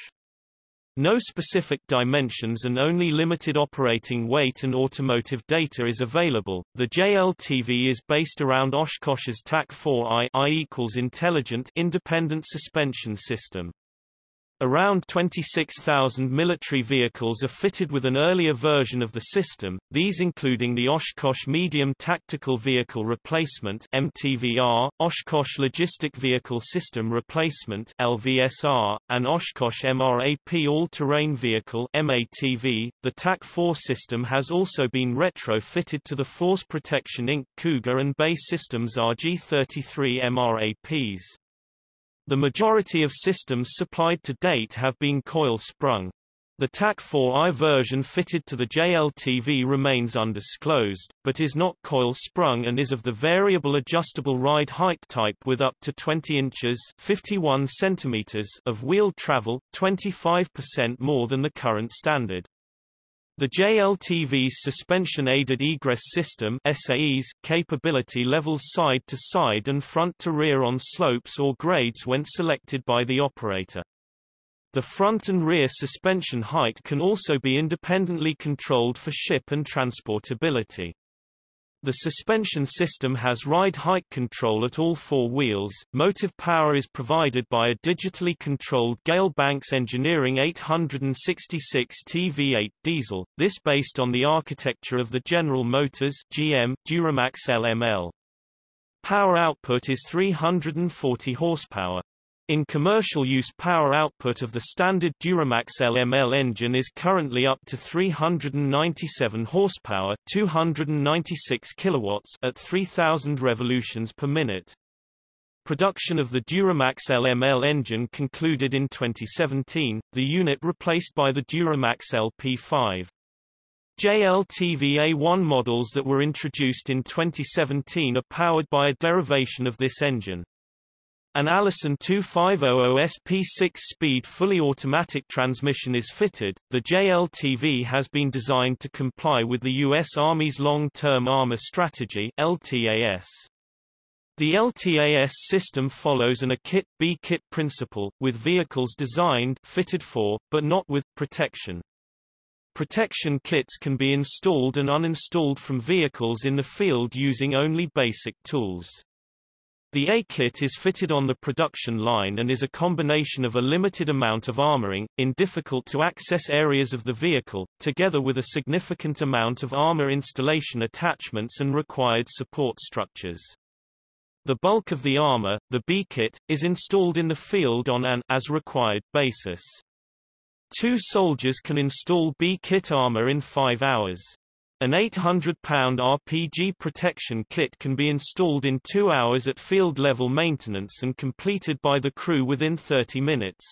No specific dimensions and only limited operating weight and automotive data is available. The JLTV is based around Oshkosh's TAK-4i I equals intelligent independent suspension system. Around 26,000 military vehicles are fitted with an earlier version of the system, these including the Oshkosh Medium Tactical Vehicle Replacement MTVR, Oshkosh Logistic Vehicle System Replacement LVSR, and Oshkosh MRAP All-Terrain Vehicle MATV. The TAK-4 system has also been retrofitted to the Force Protection Inc. Cougar and BAE Systems RG-33 MRAPs. The majority of systems supplied to date have been coil-sprung. The TAK-4i version fitted to the JLTV remains undisclosed, but is not coil-sprung and is of the variable adjustable ride height type with up to 20 inches 51 centimeters of wheel travel, 25% more than the current standard. The JLTV's suspension-aided egress system SAES capability levels side to side and front to rear on slopes or grades when selected by the operator. The front and rear suspension height can also be independently controlled for ship and transportability. The suspension system has ride height control at all four wheels. Motive power is provided by a digitally controlled Gale Banks Engineering 866 TV8 diesel, this based on the architecture of the General Motors GM Duramax LML. Power output is 340 horsepower. In commercial use power output of the standard Duramax LML engine is currently up to 397 horsepower 296 kilowatts at 3000 revolutions per minute. Production of the Duramax LML engine concluded in 2017, the unit replaced by the Duramax LP5. JLTV A1 models that were introduced in 2017 are powered by a derivation of this engine. An Allison 2500 SP 6-speed fully automatic transmission is fitted. The JLTV has been designed to comply with the U.S. Army's Long-Term Armor Strategy (LTAS). The LTAS system follows an A-kit, B-kit principle, with vehicles designed fitted for, but not with, protection. Protection kits can be installed and uninstalled from vehicles in the field using only basic tools. The A-kit is fitted on the production line and is a combination of a limited amount of armoring, in difficult-to-access areas of the vehicle, together with a significant amount of armor installation attachments and required support structures. The bulk of the armor, the B-kit, is installed in the field on an as-required basis. Two soldiers can install B-kit armor in five hours. An 800-pound RPG protection kit can be installed in two hours at field-level maintenance and completed by the crew within 30 minutes.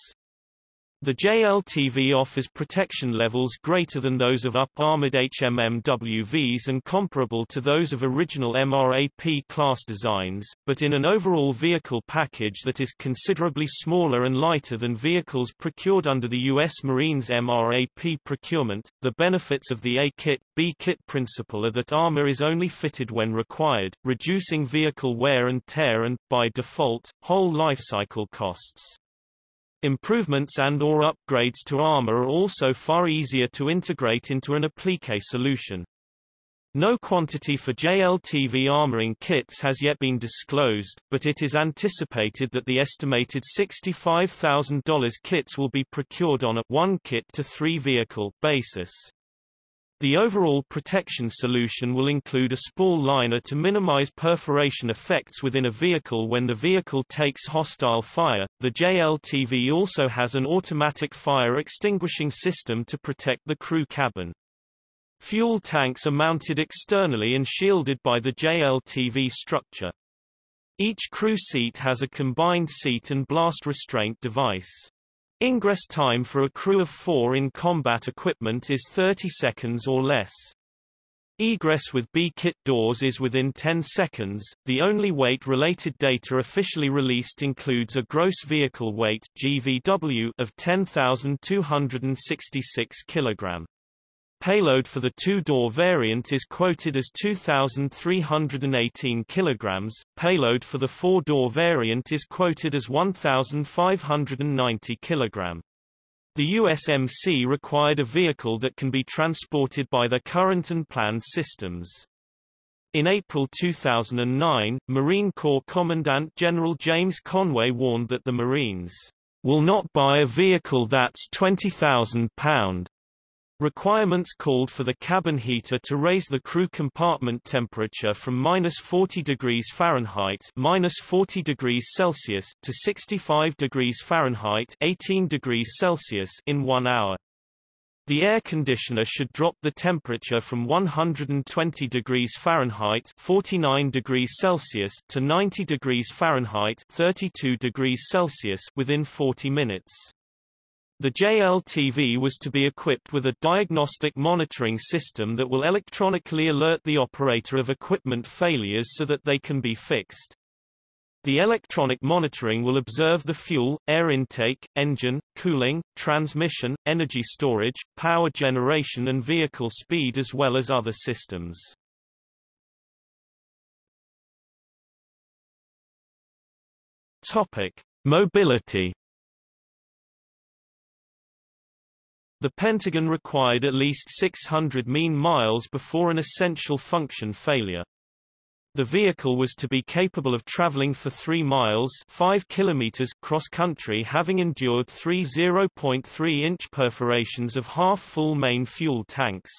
The JLTV offers protection levels greater than those of up-armored HMMWVs and comparable to those of original MRAP class designs, but in an overall vehicle package that is considerably smaller and lighter than vehicles procured under the U.S. Marines MRAP procurement. The benefits of the A-kit, B-kit principle are that armor is only fitted when required, reducing vehicle wear and tear and, by default, whole lifecycle costs. Improvements and or upgrades to armor are also far easier to integrate into an applique solution. No quantity for JLTV armoring kits has yet been disclosed, but it is anticipated that the estimated $65,000 kits will be procured on a one kit to three vehicle basis. The overall protection solution will include a spall liner to minimize perforation effects within a vehicle when the vehicle takes hostile fire. The JLTV also has an automatic fire extinguishing system to protect the crew cabin. Fuel tanks are mounted externally and shielded by the JLTV structure. Each crew seat has a combined seat and blast restraint device. Ingress time for a crew of four in combat equipment is 30 seconds or less. Egress with B-kit doors is within 10 seconds. The only weight-related data officially released includes a gross vehicle weight (GVW) of 10,266 kg. Payload for the two-door variant is quoted as 2,318 kg. Payload for the four-door variant is quoted as 1,590 kg. The USMC required a vehicle that can be transported by their current and planned systems. In April 2009, Marine Corps Commandant General James Conway warned that the Marines will not buy a vehicle that's 20,000 pound Requirements called for the cabin heater to raise the crew compartment temperature from minus 40 degrees Fahrenheit minus 40 degrees Celsius to 65 degrees Fahrenheit 18 degrees Celsius in one hour. The air conditioner should drop the temperature from 120 degrees Fahrenheit 49 degrees Celsius to 90 degrees Fahrenheit 32 degrees Celsius within 40 minutes. The JLTV was to be equipped with a diagnostic monitoring system that will electronically alert the operator of equipment failures so that they can be fixed. The electronic monitoring will observe the fuel, air intake, engine, cooling, transmission, energy storage, power generation and vehicle speed as well as other systems. Topic: Mobility The Pentagon required at least 600 mean miles before an essential function failure. The vehicle was to be capable of traveling for 3 miles 5 kilometers cross-country having endured three 0.3-inch perforations of half-full main fuel tanks.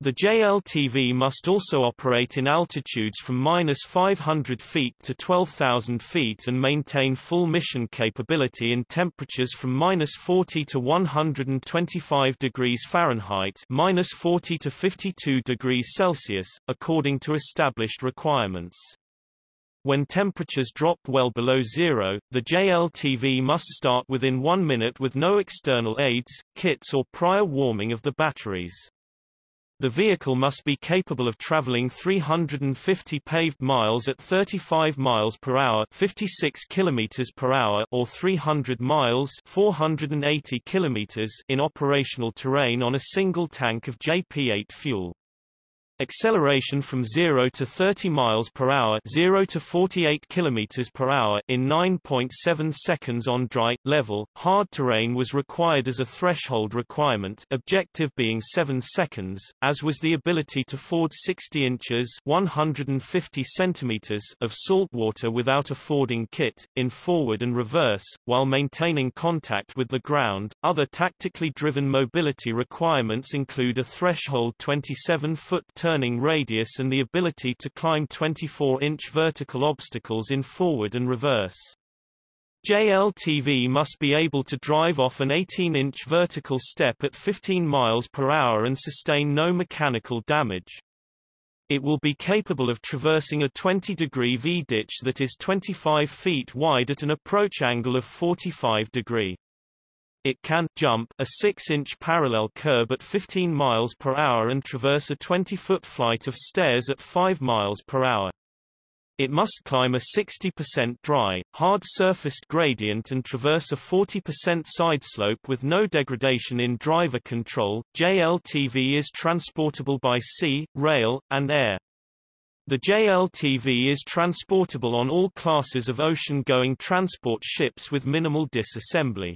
The JLTV must also operate in altitudes from minus 500 feet to 12,000 feet and maintain full mission capability in temperatures from minus 40 to 125 degrees Fahrenheit minus 40 to 52 degrees Celsius, according to established requirements. When temperatures drop well below zero, the JLTV must start within one minute with no external aids, kits or prior warming of the batteries. The vehicle must be capable of traveling 350 paved miles at 35 miles per hour, 56 kilometers per hour, or 300 miles, 480 kilometers in operational terrain on a single tank of JP8 fuel. Acceleration from 0 to 30 miles per hour 0 to 48 kilometers per hour in 9.7 seconds on dry, level, hard terrain was required as a threshold requirement objective being 7 seconds, as was the ability to ford 60 inches 150 centimeters of salt water without a fording kit, in forward and reverse, while maintaining contact with the ground. Other tactically driven mobility requirements include a threshold 27-foot turning radius and the ability to climb 24-inch vertical obstacles in forward and reverse. JLTV must be able to drive off an 18-inch vertical step at 15 miles per hour and sustain no mechanical damage. It will be capable of traversing a 20-degree V-ditch that is 25 feet wide at an approach angle of 45 degree. It can jump a 6-inch parallel curb at 15 miles per hour and traverse a 20-foot flight of stairs at 5 miles per hour. It must climb a 60% dry, hard-surfaced gradient and traverse a 40% side slope with no degradation in driver control. JLTV is transportable by sea, rail, and air. The JLTV is transportable on all classes of ocean-going transport ships with minimal disassembly.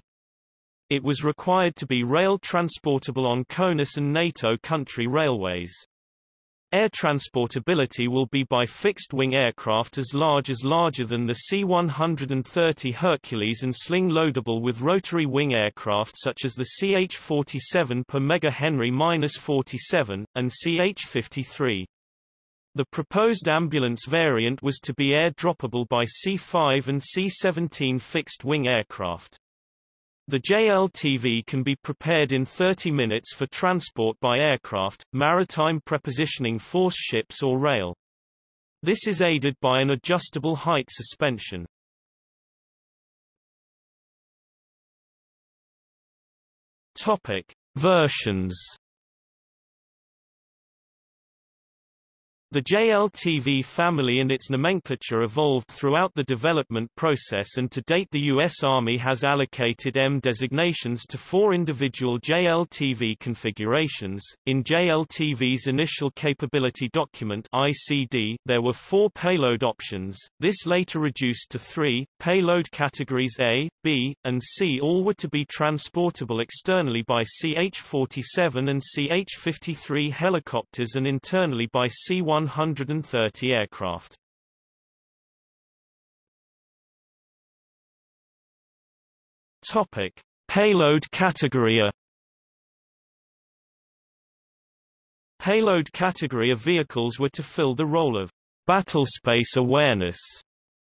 It was required to be rail transportable on CONUS and NATO country railways. Air transportability will be by fixed-wing aircraft as large as larger than the C-130 Hercules and sling-loadable with rotary wing aircraft such as the CH-47 per MH-47, and CH-53. The proposed ambulance variant was to be air-droppable by C-5 and C-17 fixed-wing aircraft. The JLTV can be prepared in 30 minutes for transport by aircraft, maritime prepositioning force ships or rail. This is aided by an adjustable height suspension. Topic: Versions The JLTV family and its nomenclature evolved throughout the development process and to date the U.S. Army has allocated M designations to four individual JLTV configurations. In JLTV's Initial Capability Document ICD, there were four payload options, this later reduced to three. Payload categories A, B, and C all were to be transportable externally by CH-47 and CH-53 helicopters and internally by C-1 130 aircraft. Topic: Payload category A. Payload category of vehicles were to fill the role of battlespace awareness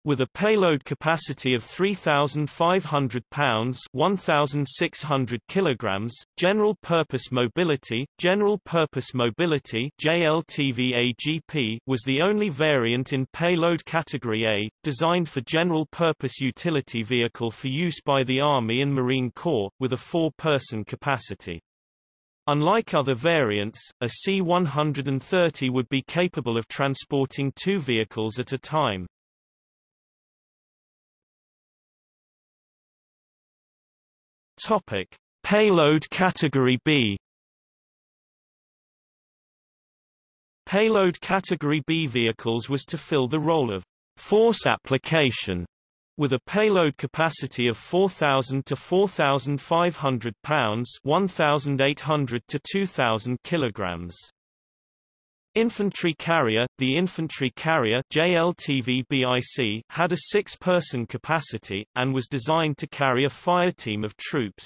with a payload capacity of 3,500 pounds 1,600 kilograms, General Purpose Mobility, General Purpose Mobility JLTV-AGP was the only variant in payload category A, designed for general purpose utility vehicle for use by the Army and Marine Corps, with a four-person capacity. Unlike other variants, a C-130 would be capable of transporting two vehicles at a time. Topic: Payload Category B. Payload Category B vehicles was to fill the role of force application with a payload capacity of 4,000 to 4,500 pounds 1,800 to 2,000 kilograms. Infantry carrier The infantry carrier JLTV-BIC had a six-person capacity, and was designed to carry a fire team of troops.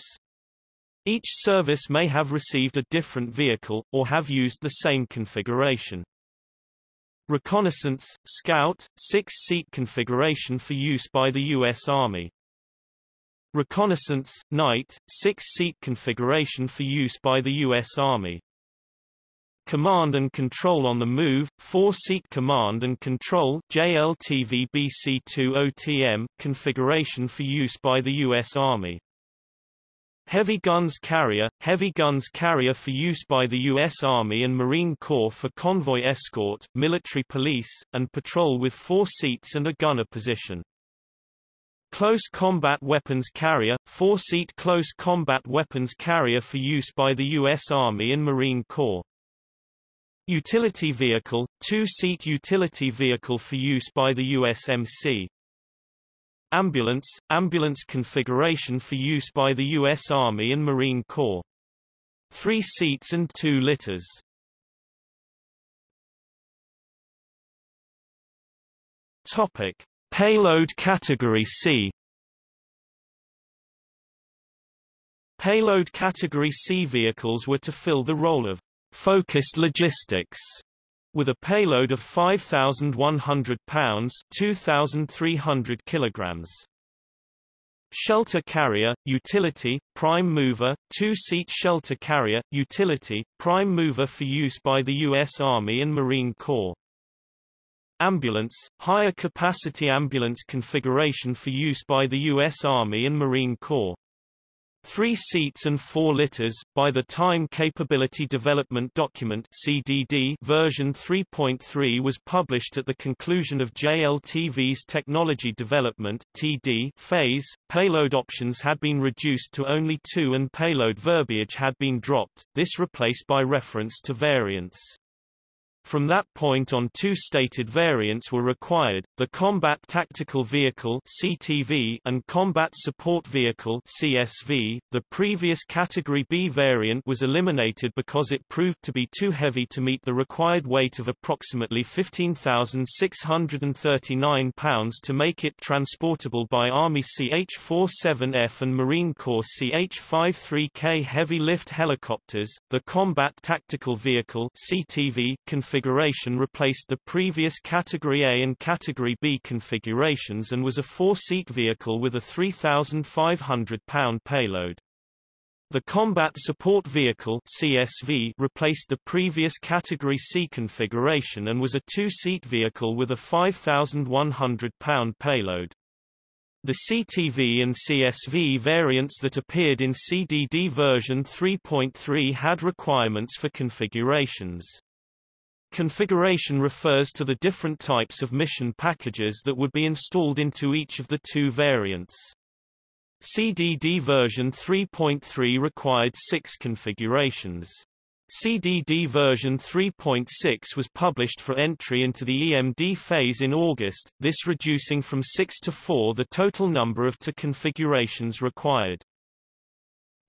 Each service may have received a different vehicle, or have used the same configuration. Reconnaissance, Scout, six-seat configuration for use by the U.S. Army. Reconnaissance, Night, six-seat configuration for use by the U.S. Army. Command and Control on the Move, four-seat Command and Control JLTV BC-2OTM, configuration for use by the U.S. Army. Heavy Guns Carrier, Heavy Guns Carrier for use by the U.S. Army and Marine Corps for convoy escort, military police, and patrol with four seats and a gunner position. Close Combat Weapons Carrier, four-seat Close Combat Weapons Carrier for use by the U.S. Army and Marine Corps. Utility vehicle, two-seat utility vehicle for use by the USMC. Ambulance, ambulance configuration for use by the U.S. Army and Marine Corps. Three seats and two litters. Topic. Payload Category C Payload Category C vehicles were to fill the role of focused logistics with a payload of 5,100 pounds 2,300 kilograms. Shelter carrier, utility, prime mover, two-seat shelter carrier, utility, prime mover for use by the U.S. Army and Marine Corps. Ambulance, higher capacity ambulance configuration for use by the U.S. Army and Marine Corps. Three seats and four litters, by the Time Capability Development Document CDD version 3.3 was published at the conclusion of JLTV's technology development TD phase. Payload options had been reduced to only two and payload verbiage had been dropped, this replaced by reference to variants. From that point on two stated variants were required, the Combat Tactical Vehicle CTV and Combat Support Vehicle CSV. The previous Category B variant was eliminated because it proved to be too heavy to meet the required weight of approximately 15,639 pounds to make it transportable by Army CH-47F and Marine Corps CH-53K heavy lift helicopters. The Combat Tactical Vehicle CTV configuration replaced the previous Category A and Category B configurations and was a four-seat vehicle with a 3,500-pound payload. The Combat Support Vehicle CSV replaced the previous Category C configuration and was a two-seat vehicle with a 5,100-pound payload. The CTV and CSV variants that appeared in CDD version 3.3 had requirements for configurations. Configuration refers to the different types of mission packages that would be installed into each of the two variants. CDD version 3.3 required six configurations. CDD version 3.6 was published for entry into the EMD phase in August, this reducing from 6 to 4 the total number of configurations required.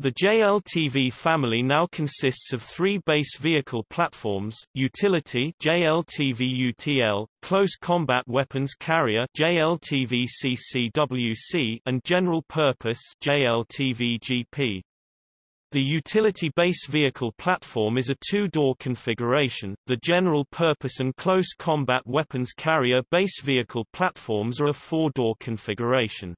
The JLTV family now consists of three base vehicle platforms, Utility JLTV-UTL, Close Combat Weapons Carrier JLTV-CCWC and General Purpose JLTV-GP. The utility base vehicle platform is a two-door configuration, the general purpose and close combat weapons carrier base vehicle platforms are a four-door configuration.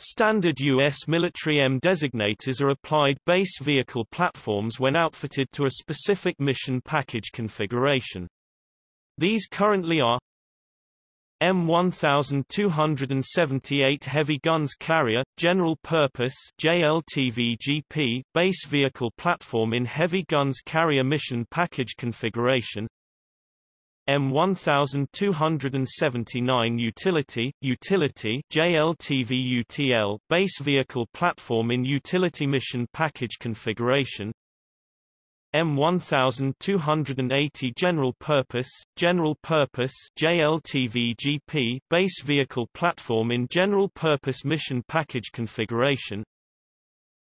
Standard U.S. military M designators are applied base vehicle platforms when outfitted to a specific mission package configuration. These currently are M1278 Heavy Guns Carrier, General Purpose JLTV-GP, Base Vehicle Platform in Heavy Guns Carrier Mission Package Configuration M1279 Utility, Utility JLTV UTL, Base Vehicle Platform in Utility Mission Package Configuration. M1280 General Purpose, General Purpose JLTV GP, Base Vehicle Platform in General Purpose Mission Package Configuration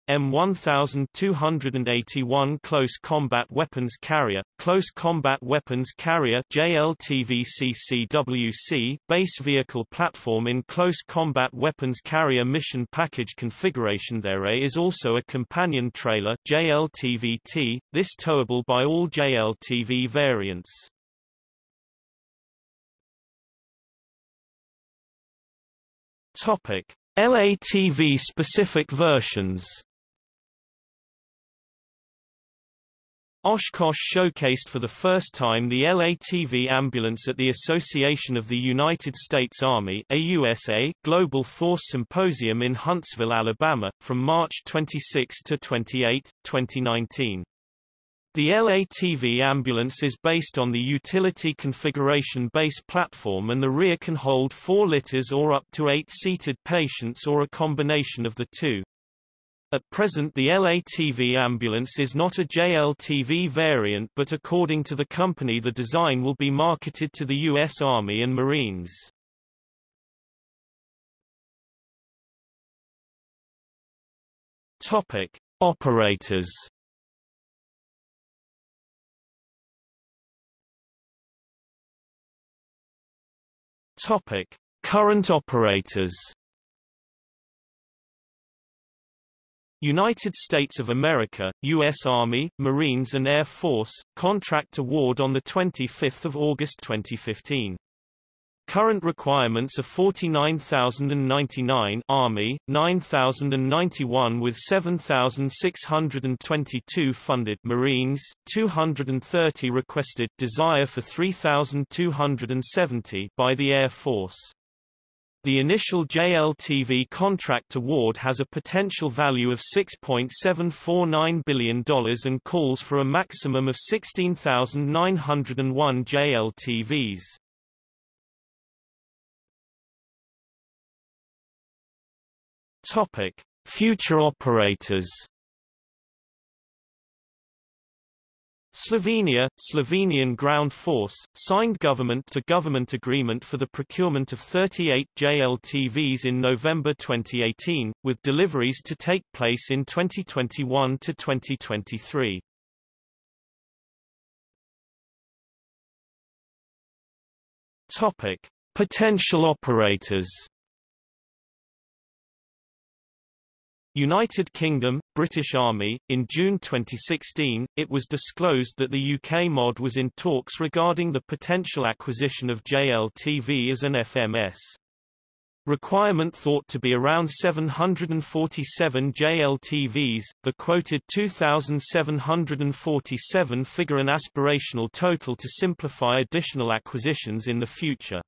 M1281 Close Combat Weapons Carrier, Close Combat Weapons Carrier JLTV-CCWC, Base Vehicle Platform in Close Combat Weapons Carrier Mission Package Configuration There is also a companion trailer JLTV-T, this towable by all JLTV variants. Topic. LATV specific versions Oshkosh showcased for the first time the LATV ambulance at the Association of the United States Army AUSA Global Force Symposium in Huntsville, Alabama, from March 26 to 28, 2019. The LATV ambulance is based on the utility configuration base platform and the rear can hold 4 litters or up to 8 seated patients or a combination of the two. At present the LATV ambulance is not a JLTV variant but according to the company the design will be marketed to the U.S. Army and Marines. Topic. Operators Topic: Current operators. United States of America, U.S. Army, Marines and Air Force, contract award on 25 August 2015. Current requirements are 49,099 Army, 9,091 with 7,622 funded Marines, 230 requested desire for 3,270 by the Air Force. The initial JLTV contract award has a potential value of $6.749 billion and calls for a maximum of 16,901 JLTVs. Topic: Future operators. Slovenia, Slovenian Ground Force, signed government-to-government -government agreement for the procurement of 38 JLTVs in November 2018, with deliveries to take place in 2021 to 2023. Topic: Potential operators. United Kingdom, British Army, in June 2016, it was disclosed that the UK MOD was in talks regarding the potential acquisition of JLTV as an FMS. Requirement thought to be around 747 JLTVs, the quoted 2,747 figure an aspirational total to simplify additional acquisitions in the future.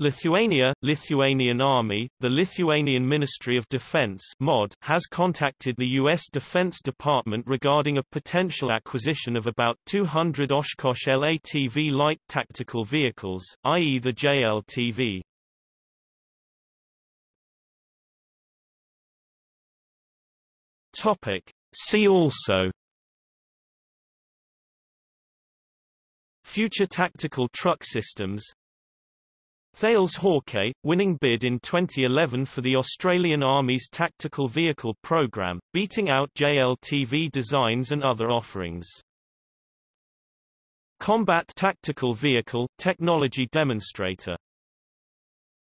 Lithuania, Lithuanian Army, the Lithuanian Ministry of Defense MOD, has contacted the U.S. Defense Department regarding a potential acquisition of about 200 Oshkosh LATV light tactical vehicles, i.e. the JLTV. Topic. See also Future tactical truck systems Thales Hawkei, winning bid in 2011 for the Australian Army's Tactical Vehicle Programme, beating out JLTV designs and other offerings. Combat Tactical Vehicle Technology Demonstrator